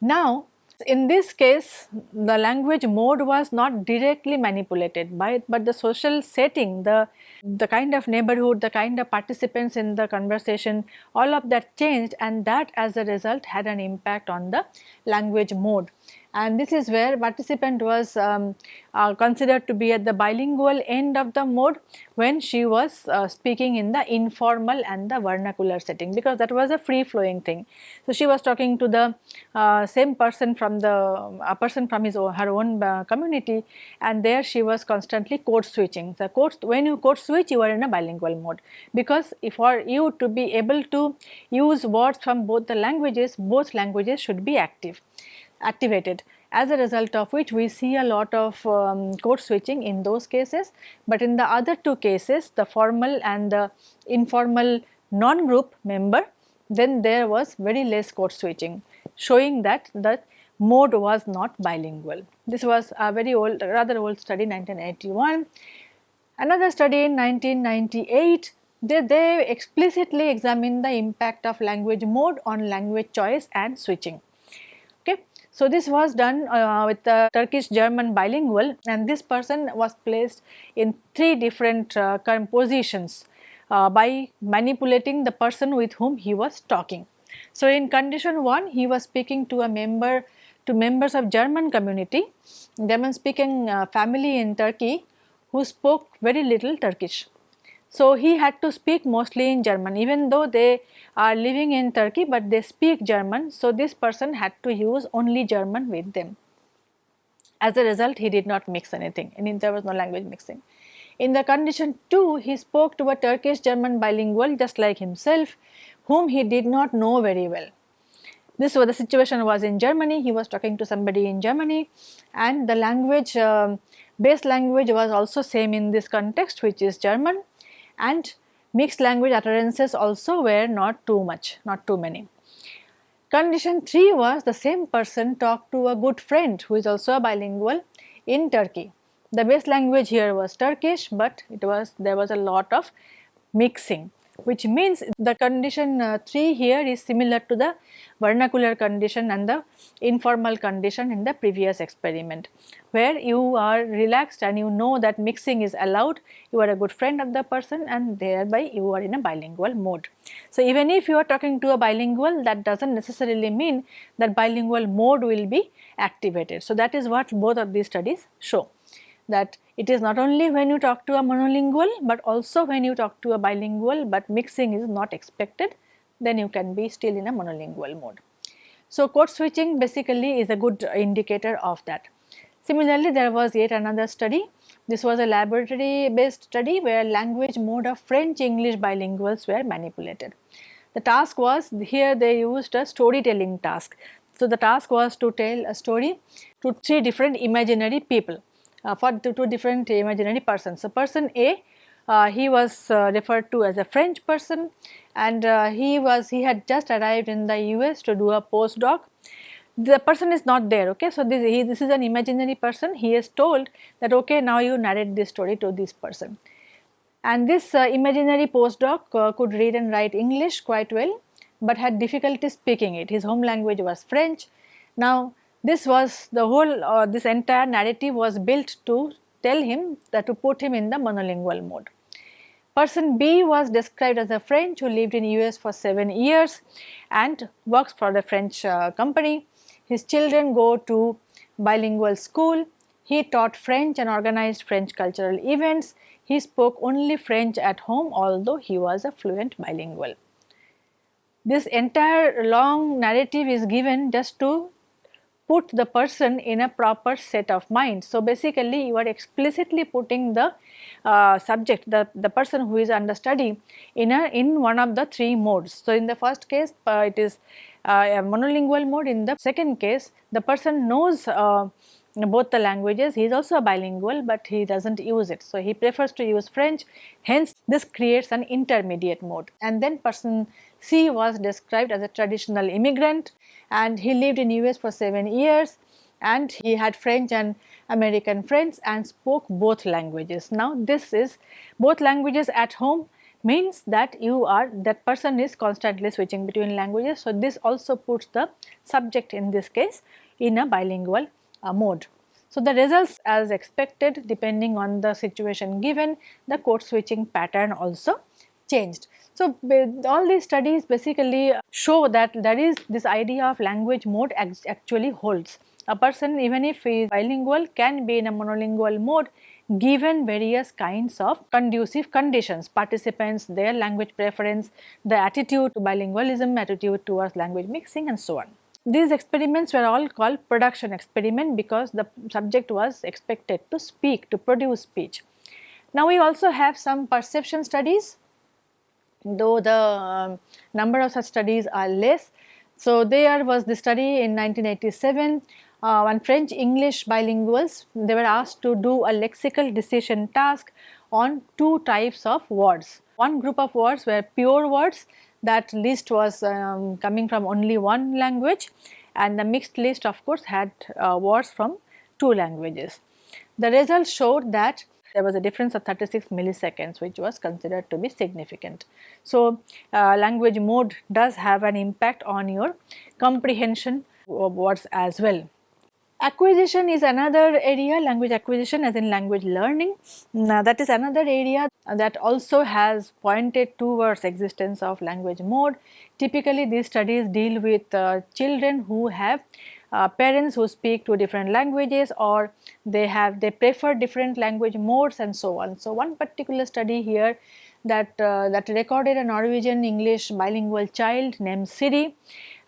Now in this case, the language mode was not directly manipulated by it, but the social setting, the, the kind of neighborhood, the kind of participants in the conversation, all of that changed and that as a result had an impact on the language mode and this is where participant was um, uh, considered to be at the bilingual end of the mode when she was uh, speaking in the informal and the vernacular setting because that was a free flowing thing. So, she was talking to the uh, same person from the a person from his own, her own uh, community and there she was constantly code switching. The code when you code switch you are in a bilingual mode because for you to be able to use words from both the languages both languages should be active activated as a result of which we see a lot of um, code switching in those cases, but in the other two cases the formal and the informal non-group member then there was very less code switching showing that the mode was not bilingual. This was a very old rather old study 1981. Another study in 1998 they, they explicitly examined the impact of language mode on language choice and switching. So, this was done uh, with the Turkish German bilingual and this person was placed in three different uh, positions uh, by manipulating the person with whom he was talking. So, in condition 1 he was speaking to a member to members of German community, German speaking uh, family in Turkey who spoke very little Turkish. So, he had to speak mostly in German even though they are living in Turkey but they speak German. So, this person had to use only German with them. As a result he did not mix anything and there was no language mixing. In the condition 2 he spoke to a Turkish German bilingual just like himself whom he did not know very well. This was the situation was in Germany, he was talking to somebody in Germany and the language uh, base language was also same in this context which is German and mixed language utterances also were not too much, not too many. Condition 3 was the same person talked to a good friend who is also a bilingual in Turkey. the base language here was Turkish, but it was there was a lot of mixing which means the condition uh, 3 here is similar to the vernacular condition and the informal condition in the previous experiment where you are relaxed and you know that mixing is allowed, you are a good friend of the person and thereby you are in a bilingual mode. So, even if you are talking to a bilingual that does not necessarily mean that bilingual mode will be activated. So, that is what both of these studies show that it is not only when you talk to a monolingual, but also when you talk to a bilingual, but mixing is not expected, then you can be still in a monolingual mode. So, code switching basically is a good indicator of that. Similarly, there was yet another study. This was a laboratory based study where language mode of French English bilinguals were manipulated. The task was here they used a storytelling task. So, the task was to tell a story to three different imaginary people for two, two, different imaginary persons. So, person A uh, he was uh, referred to as a French person and uh, he was he had just arrived in the US to do a postdoc. The person is not there okay. So, this, he, this is an imaginary person he is told that okay now you narrate this story to this person. And this uh, imaginary postdoc uh, could read and write English quite well but had difficulty speaking it his home language was French. Now this was the whole uh, this entire narrative was built to tell him that to put him in the monolingual mode. Person B was described as a French who lived in US for 7 years and works for the French uh, company. His children go to bilingual school. He taught French and organized French cultural events. He spoke only French at home although he was a fluent bilingual. This entire long narrative is given just to put the person in a proper set of mind. So, basically you are explicitly putting the uh, subject the, the person who is under study in a in one of the three modes. So, in the first case uh, it is uh, a monolingual mode in the second case the person knows uh, both the languages he is also a bilingual but he does not use it. So, he prefers to use French hence this creates an intermediate mode and then person C was described as a traditional immigrant and he lived in US for 7 years and he had French and American friends and spoke both languages. Now this is both languages at home means that you are that person is constantly switching between languages. So, this also puts the subject in this case in a bilingual uh, mode. So, the results as expected depending on the situation given the code switching pattern also changed. So, all these studies basically show that there is this idea of language mode actually holds. A person even if he is bilingual can be in a monolingual mode given various kinds of conducive conditions, participants, their language preference, the attitude to bilingualism, attitude towards language mixing and so on. These experiments were all called production experiment because the subject was expected to speak, to produce speech. Now we also have some perception studies though the um, number of such studies are less. So, there was the study in 1987 uh, one French English bilinguals they were asked to do a lexical decision task on two types of words. One group of words were pure words that list was um, coming from only one language and the mixed list of course had uh, words from two languages. The results showed that there was a difference of 36 milliseconds which was considered to be significant. So, uh, language mode does have an impact on your comprehension of words as well. Acquisition is another area, language acquisition as in language learning. Now, that is another area that also has pointed towards existence of language mode. Typically, these studies deal with uh, children who have uh, parents who speak two different languages or they have they prefer different language modes and so on. So, one particular study here that uh, that recorded a Norwegian English bilingual child named Siri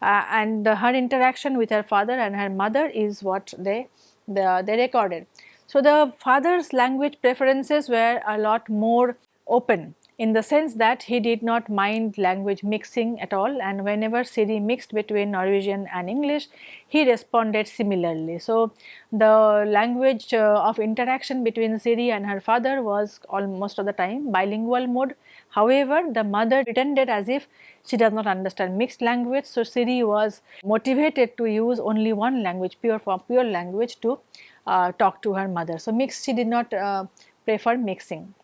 uh, and her interaction with her father and her mother is what they the, they recorded. So, the father's language preferences were a lot more open in the sense that he did not mind language mixing at all and whenever Siri mixed between Norwegian and English, he responded similarly. So, the language uh, of interaction between Siri and her father was almost of the time bilingual mode. However, the mother pretended as if she does not understand mixed language. So, Siri was motivated to use only one language pure form pure language to uh, talk to her mother. So, mixed she did not uh, prefer mixing.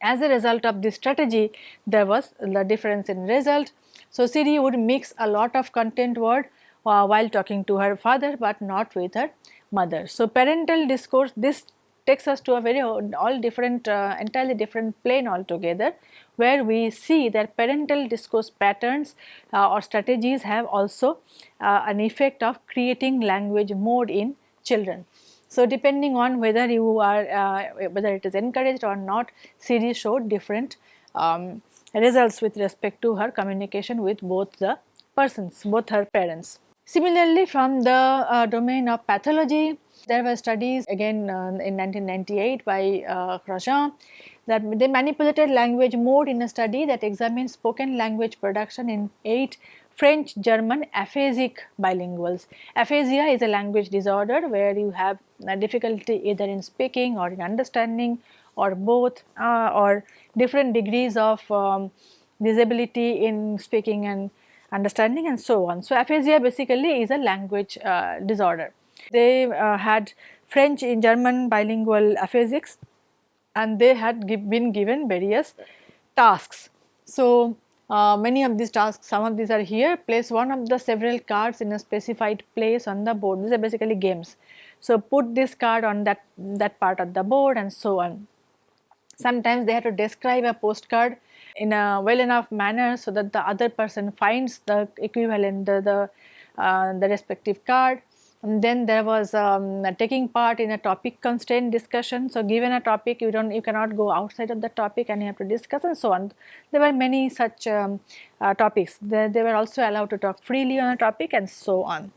As a result of this strategy there was the difference in result. So, Siri would mix a lot of content word uh, while talking to her father, but not with her mother. So, parental discourse this takes us to a very all different uh, entirely different plane altogether where we see that parental discourse patterns uh, or strategies have also uh, an effect of creating language mode in children. So, depending on whether you are uh, whether it is encouraged or not Siri showed different um, results with respect to her communication with both the persons both her parents. Similarly, from the uh, domain of pathology there were studies again uh, in 1998 by uh, that they manipulated language mode in a study that examined spoken language production in 8 French German aphasic bilinguals. Aphasia is a language disorder where you have difficulty either in speaking or in understanding or both uh, or different degrees of um, disability in speaking and understanding and so on. So, aphasia basically is a language uh, disorder. They uh, had French in German bilingual aphasics and they had give, been given various tasks. So, uh, many of these tasks, some of these are here, place one of the several cards in a specified place on the board, these are basically games. So, put this card on that, that part of the board and so on. Sometimes they have to describe a postcard in a well enough manner so that the other person finds the equivalent, the, the, uh, the respective card. And then there was um, taking part in a topic constraint discussion. So, given a topic you do not you cannot go outside of the topic and you have to discuss and so on. There were many such um, uh, topics. They, they, were also allowed to talk freely on a topic and so on.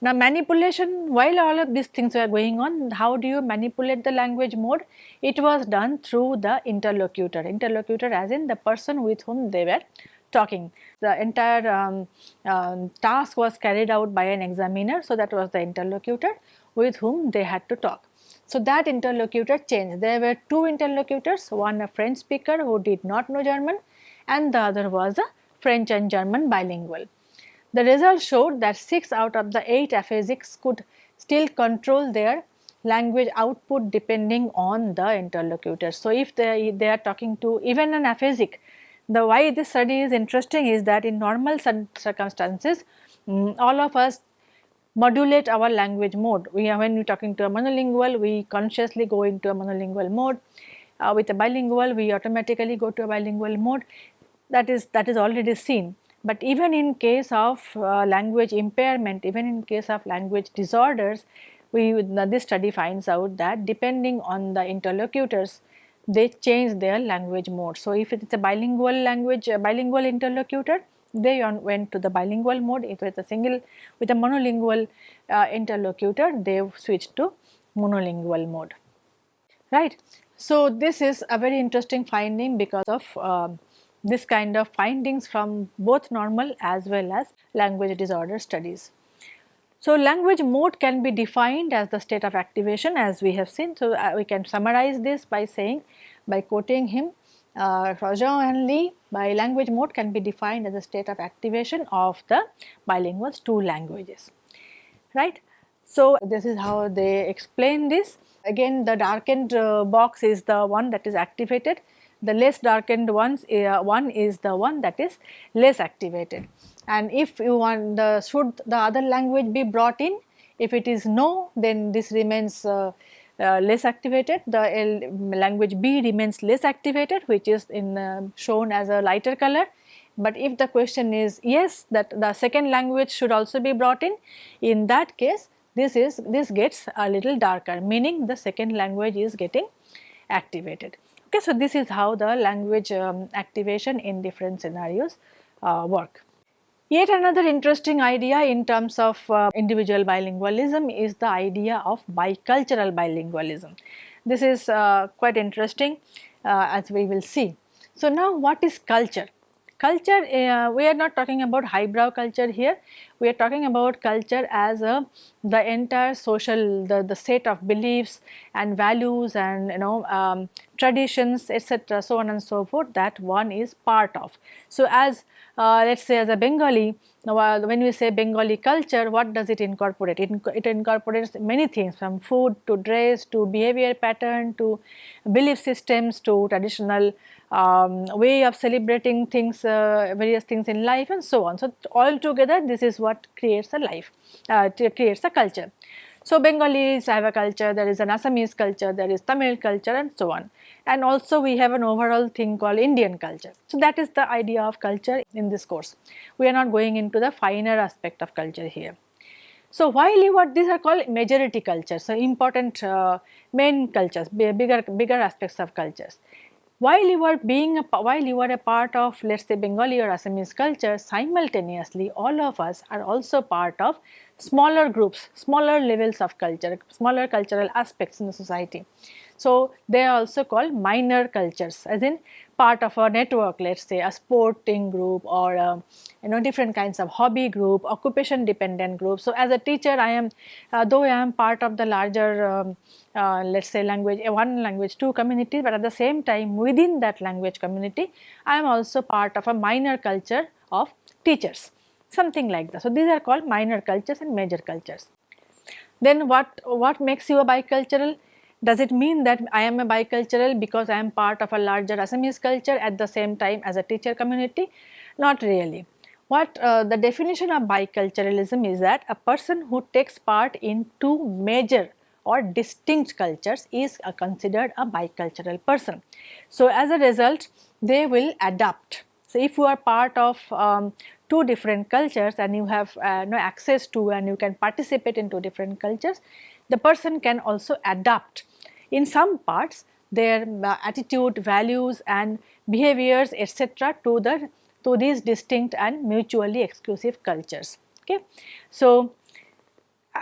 Now, manipulation while all of these things were going on how do you manipulate the language mode? It was done through the interlocutor, interlocutor as in the person with whom they were talking. The entire um, uh, task was carried out by an examiner. So, that was the interlocutor with whom they had to talk. So, that interlocutor changed. There were two interlocutors, one a French speaker who did not know German and the other was a French and German bilingual. The result showed that 6 out of the 8 aphasics could still control their language output depending on the interlocutor. So, if they, they are talking to even an aphasic the why this study is interesting is that in normal circumstances um, all of us modulate our language mode. We are when we are talking to a monolingual we consciously go into a monolingual mode. Uh, with a bilingual we automatically go to a bilingual mode that is that is already seen. But even in case of uh, language impairment, even in case of language disorders, we this study finds out that depending on the interlocutors, they change their language mode. So, if it is a bilingual language, a bilingual interlocutor, they went to the bilingual mode. If it is a single with a monolingual uh, interlocutor, they switched to monolingual mode, right. So, this is a very interesting finding because of uh, this kind of findings from both normal as well as language disorder studies. So, language mode can be defined as the state of activation as we have seen. So, uh, we can summarize this by saying by quoting him uh, and Li by language mode can be defined as a state of activation of the bilinguals two languages right. So, this is how they explain this again the darkened uh, box is the one that is activated the less darkened ones uh, one is the one that is less activated and if you want the should the other language be brought in if it is no then this remains uh, uh, less activated. The L language B remains less activated which is in uh, shown as a lighter color. But if the question is yes that the second language should also be brought in in that case this is this gets a little darker meaning the second language is getting activated. Okay so this is how the language um, activation in different scenarios uh, work Yet another interesting idea in terms of uh, individual bilingualism is the idea of bicultural bilingualism. This is uh, quite interesting uh, as we will see. So, now what is culture? Culture, uh, we are not talking about highbrow culture here, we are talking about culture as a the entire social the, the set of beliefs and values and you know um, traditions etc so on and so forth that one is part of. So, as uh, let us say as a Bengali now uh, when we say Bengali culture what does it incorporate? It, it incorporates many things from food to dress to behavior pattern to belief systems to traditional um, way of celebrating things uh, various things in life and so on. So, all together this is what creates a life uh, creates a culture. So, Bengalis have a culture, there is an Assamese culture, there is Tamil culture and so on and also we have an overall thing called Indian culture. So, that is the idea of culture in this course. We are not going into the finer aspect of culture here. So, while you are these are called majority cultures, so important uh, main cultures, bigger bigger aspects of cultures. While you are being a, while you are a part of let us say Bengali or Assamese culture simultaneously all of us are also part of smaller groups, smaller levels of culture, smaller cultural aspects in the society. So, they are also called minor cultures as in part of a network let us say a sporting group or a, you know different kinds of hobby group, occupation dependent group. So, as a teacher I am uh, though I am part of the larger um, uh, let us say language uh, one language two community but at the same time within that language community I am also part of a minor culture of teachers something like that. So, these are called minor cultures and major cultures. Then what, what makes you a bicultural? Does it mean that I am a bicultural because I am part of a larger Assamese culture at the same time as a teacher community? Not really. What uh, the definition of biculturalism is that a person who takes part in two major or distinct cultures is considered a bicultural person. So, as a result they will adapt. So, if you are part of um, two different cultures and you have uh, no access to and you can participate in two different cultures, the person can also adapt in some parts their uh, attitude, values and behaviors etc. to the to these distinct and mutually exclusive cultures. Okay. So,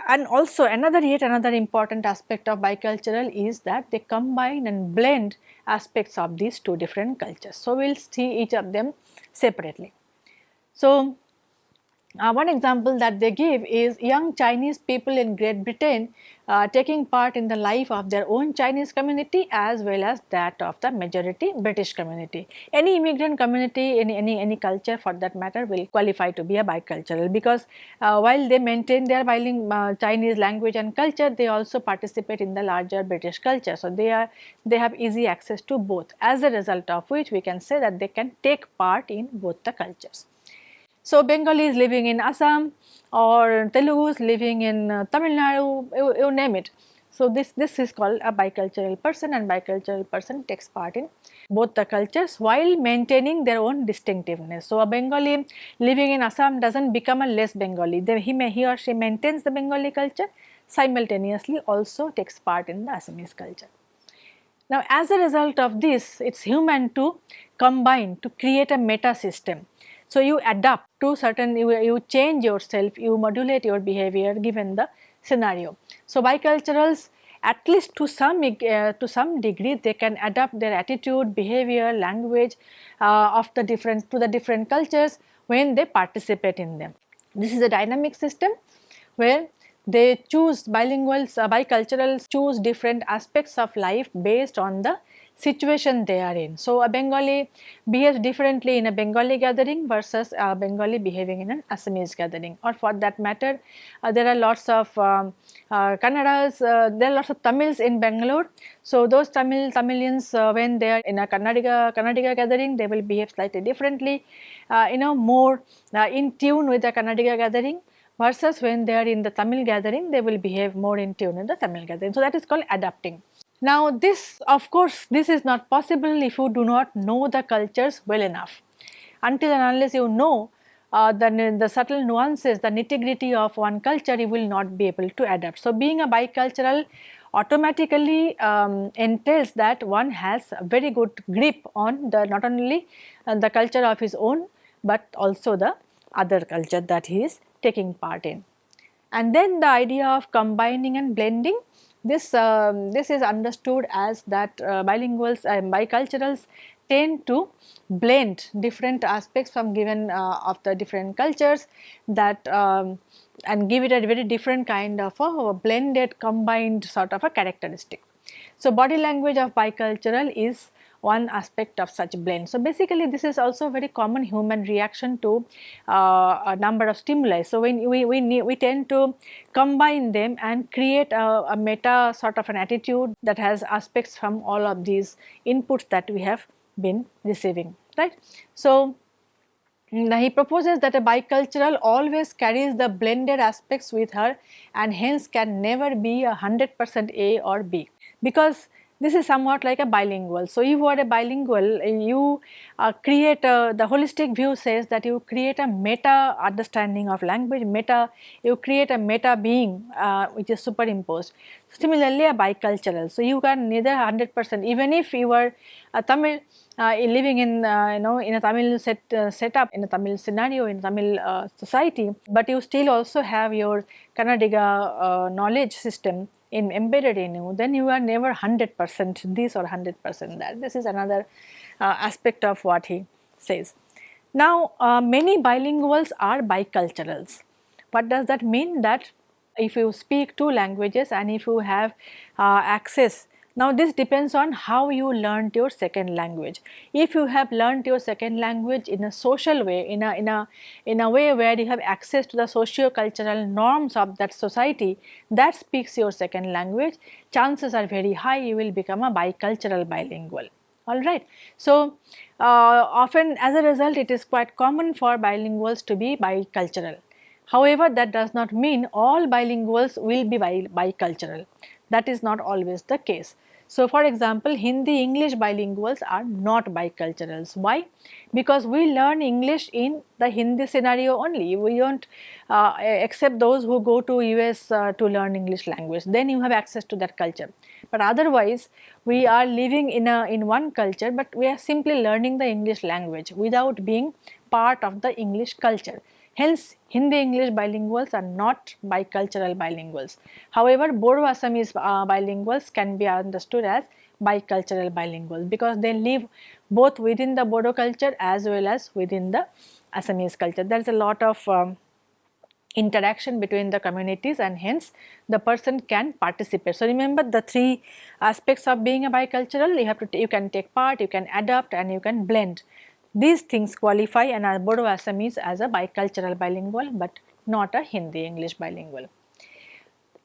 and also another yet another important aspect of bicultural is that they combine and blend aspects of these two different cultures. So, we will see each of them separately. So, uh, one example that they give is young Chinese people in Great Britain uh, taking part in the life of their own Chinese community as well as that of the majority British community. Any immigrant community in any, any culture for that matter will qualify to be a bicultural because uh, while they maintain their bilingual uh, Chinese language and culture they also participate in the larger British culture. So, they are they have easy access to both as a result of which we can say that they can take part in both the cultures. So, Bengalis living in Assam or Telugus living in uh, Tamil Nadu, you, you name it. So, this, this is called a bicultural person and bicultural person takes part in both the cultures while maintaining their own distinctiveness. So, a Bengali living in Assam does not become a less Bengali, they, he, may, he or she maintains the Bengali culture simultaneously also takes part in the Assamese culture. Now, as a result of this, it is human to combine to create a meta system so, you adapt to certain, you, you change yourself, you modulate your behavior given the scenario. So, biculturals at least to some uh, to some degree they can adapt their attitude, behavior, language uh, of the different to the different cultures when they participate in them. This is a dynamic system where they choose bilinguals, uh, biculturals choose different aspects of life based on the situation they are in. So, a Bengali behaves differently in a Bengali gathering versus a Bengali behaving in an Assamese gathering or for that matter uh, there are lots of um, uh, Kannadas, uh, there are lots of Tamils in Bangalore. So, those Tamil Tamilians uh, when they are in a Kannadiga, Kannadiga gathering they will behave slightly differently, uh, you know more uh, in tune with the Kannadiga gathering versus when they are in the Tamil gathering they will behave more in tune in the Tamil gathering. So, that is called adapting. Now this of course this is not possible if you do not know the cultures well enough. Until and unless you know uh, the, the subtle nuances, the nitty gritty of one culture you will not be able to adapt. So being a bicultural automatically um, entails that one has a very good grip on the not only uh, the culture of his own but also the other culture that he is taking part in. And then the idea of combining and blending this, um, this is understood as that uh, bilinguals and biculturals tend to blend different aspects from given uh, of the different cultures that um, and give it a very different kind of a blended combined sort of a characteristic. So, body language of bicultural is one aspect of such blend. So, basically this is also a very common human reaction to uh, a number of stimuli. So, when we, we, we tend to combine them and create a, a meta sort of an attitude that has aspects from all of these inputs that we have been receiving, right. So, now he proposes that a bicultural always carries the blended aspects with her and hence can never be a 100 percent A or B because this is somewhat like a bilingual. So, if you are a bilingual, you uh, create a, the holistic view says that you create a meta understanding of language, meta, you create a meta being uh, which is superimposed. Similarly, a bicultural. So, you can neither 100 percent even if you are a Tamil uh, living in uh, you know in a Tamil set uh, setup in a Tamil scenario in a Tamil uh, society, but you still also have your Kannadiga knowledge system in embedded in you, then you are never 100 percent this or 100 percent that. This is another uh, aspect of what he says. Now, uh, many bilinguals are biculturals. What does that mean? That if you speak two languages and if you have uh, access now this depends on how you learned your second language. If you have learned your second language in a social way, in a, in a, in a way where you have access to the socio-cultural norms of that society that speaks your second language, chances are very high you will become a bicultural bilingual alright. So, uh, often as a result it is quite common for bilinguals to be bicultural. However, that does not mean all bilinguals will be bi bicultural that is not always the case. So, for example, Hindi English bilinguals are not biculturals. Why? Because we learn English in the Hindi scenario only. We do not uh, accept those who go to US uh, to learn English language. Then you have access to that culture. But otherwise, we are living in a in one culture, but we are simply learning the English language without being part of the English culture. Hence, Hindi English bilinguals are not bicultural bilinguals. However, Bodo Assamese uh, bilinguals can be understood as bicultural bilinguals because they live both within the Bodo culture as well as within the Assamese culture. There is a lot of um, interaction between the communities and hence the person can participate. So, remember the three aspects of being a bicultural you have to you can take part, you can adapt and you can blend. These things qualify an Bodo Assamese as a bicultural bilingual but not a Hindi English bilingual.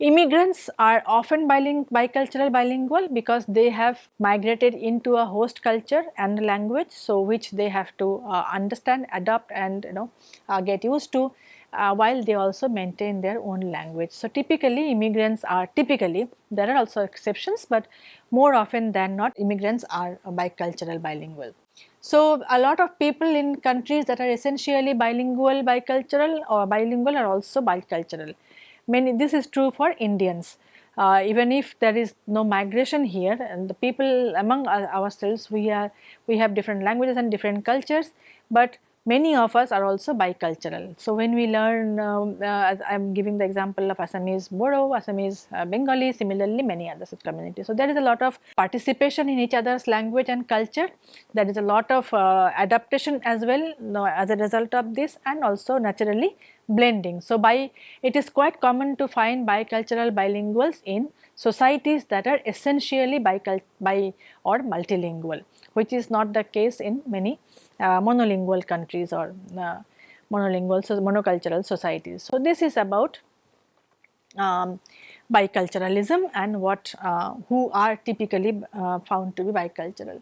Immigrants are often biling bicultural bilingual because they have migrated into a host culture and language so which they have to uh, understand, adapt and you know uh, get used to uh, while they also maintain their own language. So, typically immigrants are typically there are also exceptions, but more often than not immigrants are bicultural bilingual. So, a lot of people in countries that are essentially bilingual, bicultural or bilingual are also bicultural. Many this is true for Indians. Uh, even if there is no migration here and the people among ourselves we are we have different languages and different cultures, but many of us are also bicultural. So, when we learn, um, uh, I am giving the example of Assamese Bodo, Assamese uh, Bengali, similarly many other such communities. So, there is a lot of participation in each other's language and culture, there is a lot of uh, adaptation as well know, as a result of this and also naturally blending. So, by it is quite common to find bicultural bilinguals in societies that are essentially bicul bi or multilingual which is not the case in many uh, monolingual countries or uh, monolingual so monocultural societies. So, this is about um, biculturalism and what uh, who are typically uh, found to be bicultural.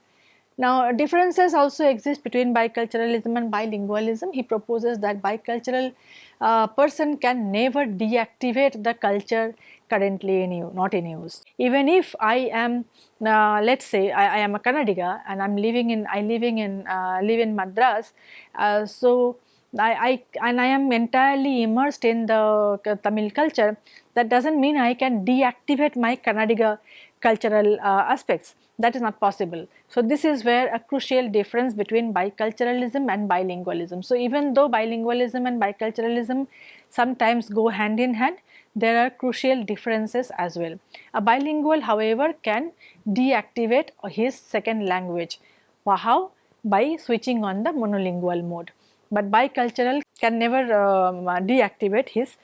Now, differences also exist between biculturalism and bilingualism. He proposes that bicultural uh, person can never deactivate the culture currently in not in use. Even if I am, uh, let us say I, I, am a Kannadiga and I am living in, I living in, uh, live in Madras, uh, so I, I, and I am entirely immersed in the Tamil culture, that does not mean I can deactivate my Kannadiga cultural uh, aspects that is not possible. So, this is where a crucial difference between biculturalism and bilingualism. So, even though bilingualism and biculturalism sometimes go hand in hand, there are crucial differences as well. A bilingual however can deactivate his second language How? By switching on the monolingual mode, but bicultural can never um, deactivate his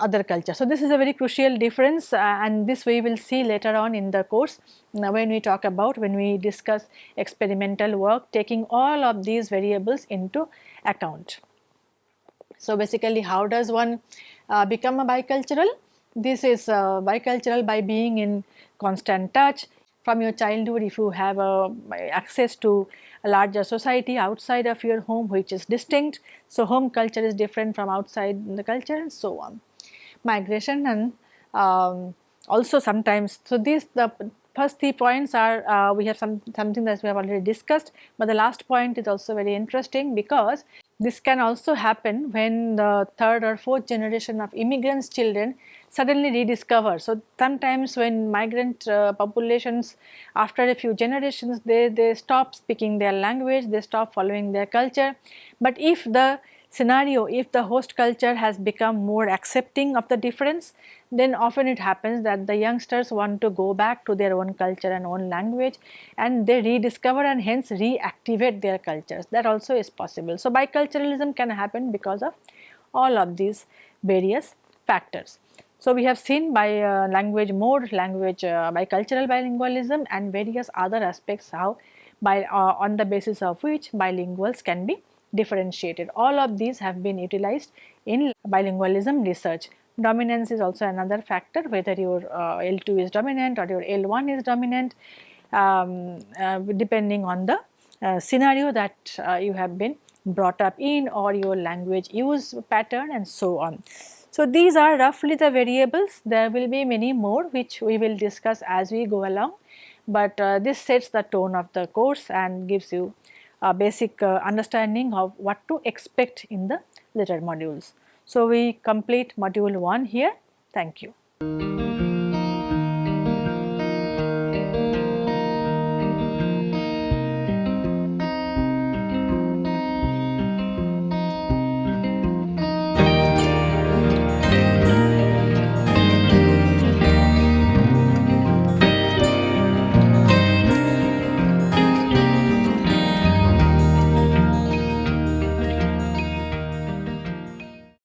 other culture. So, this is a very crucial difference uh, and this we will see later on in the course now when we talk about when we discuss experimental work taking all of these variables into account. So, basically how does one uh, become a bicultural? This is uh, bicultural by being in constant touch from your childhood if you have uh, access to a larger society outside of your home which is distinct. So, home culture is different from outside the culture and so on. Migration and um, also sometimes, so these the first three points are uh, we have some something that we have already discussed, but the last point is also very interesting because this can also happen when the third or fourth generation of immigrants children suddenly rediscover. So, sometimes when migrant uh, populations after a few generations they, they stop speaking their language, they stop following their culture. But if the scenario if the host culture has become more accepting of the difference then often it happens that the youngsters want to go back to their own culture and own language and they rediscover and hence reactivate their cultures that also is possible. So, biculturalism can happen because of all of these various factors. So, we have seen by uh, language mode, language uh, bicultural bilingualism and various other aspects how by uh, on the basis of which bilinguals can be differentiated. All of these have been utilized in bilingualism research. Dominance is also another factor whether your uh, L2 is dominant or your L1 is dominant um, uh, depending on the uh, scenario that uh, you have been brought up in or your language use pattern and so on. So, these are roughly the variables there will be many more which we will discuss as we go along, but uh, this sets the tone of the course and gives you a basic uh, understanding of what to expect in the later modules. So, we complete module 1 here. Thank you.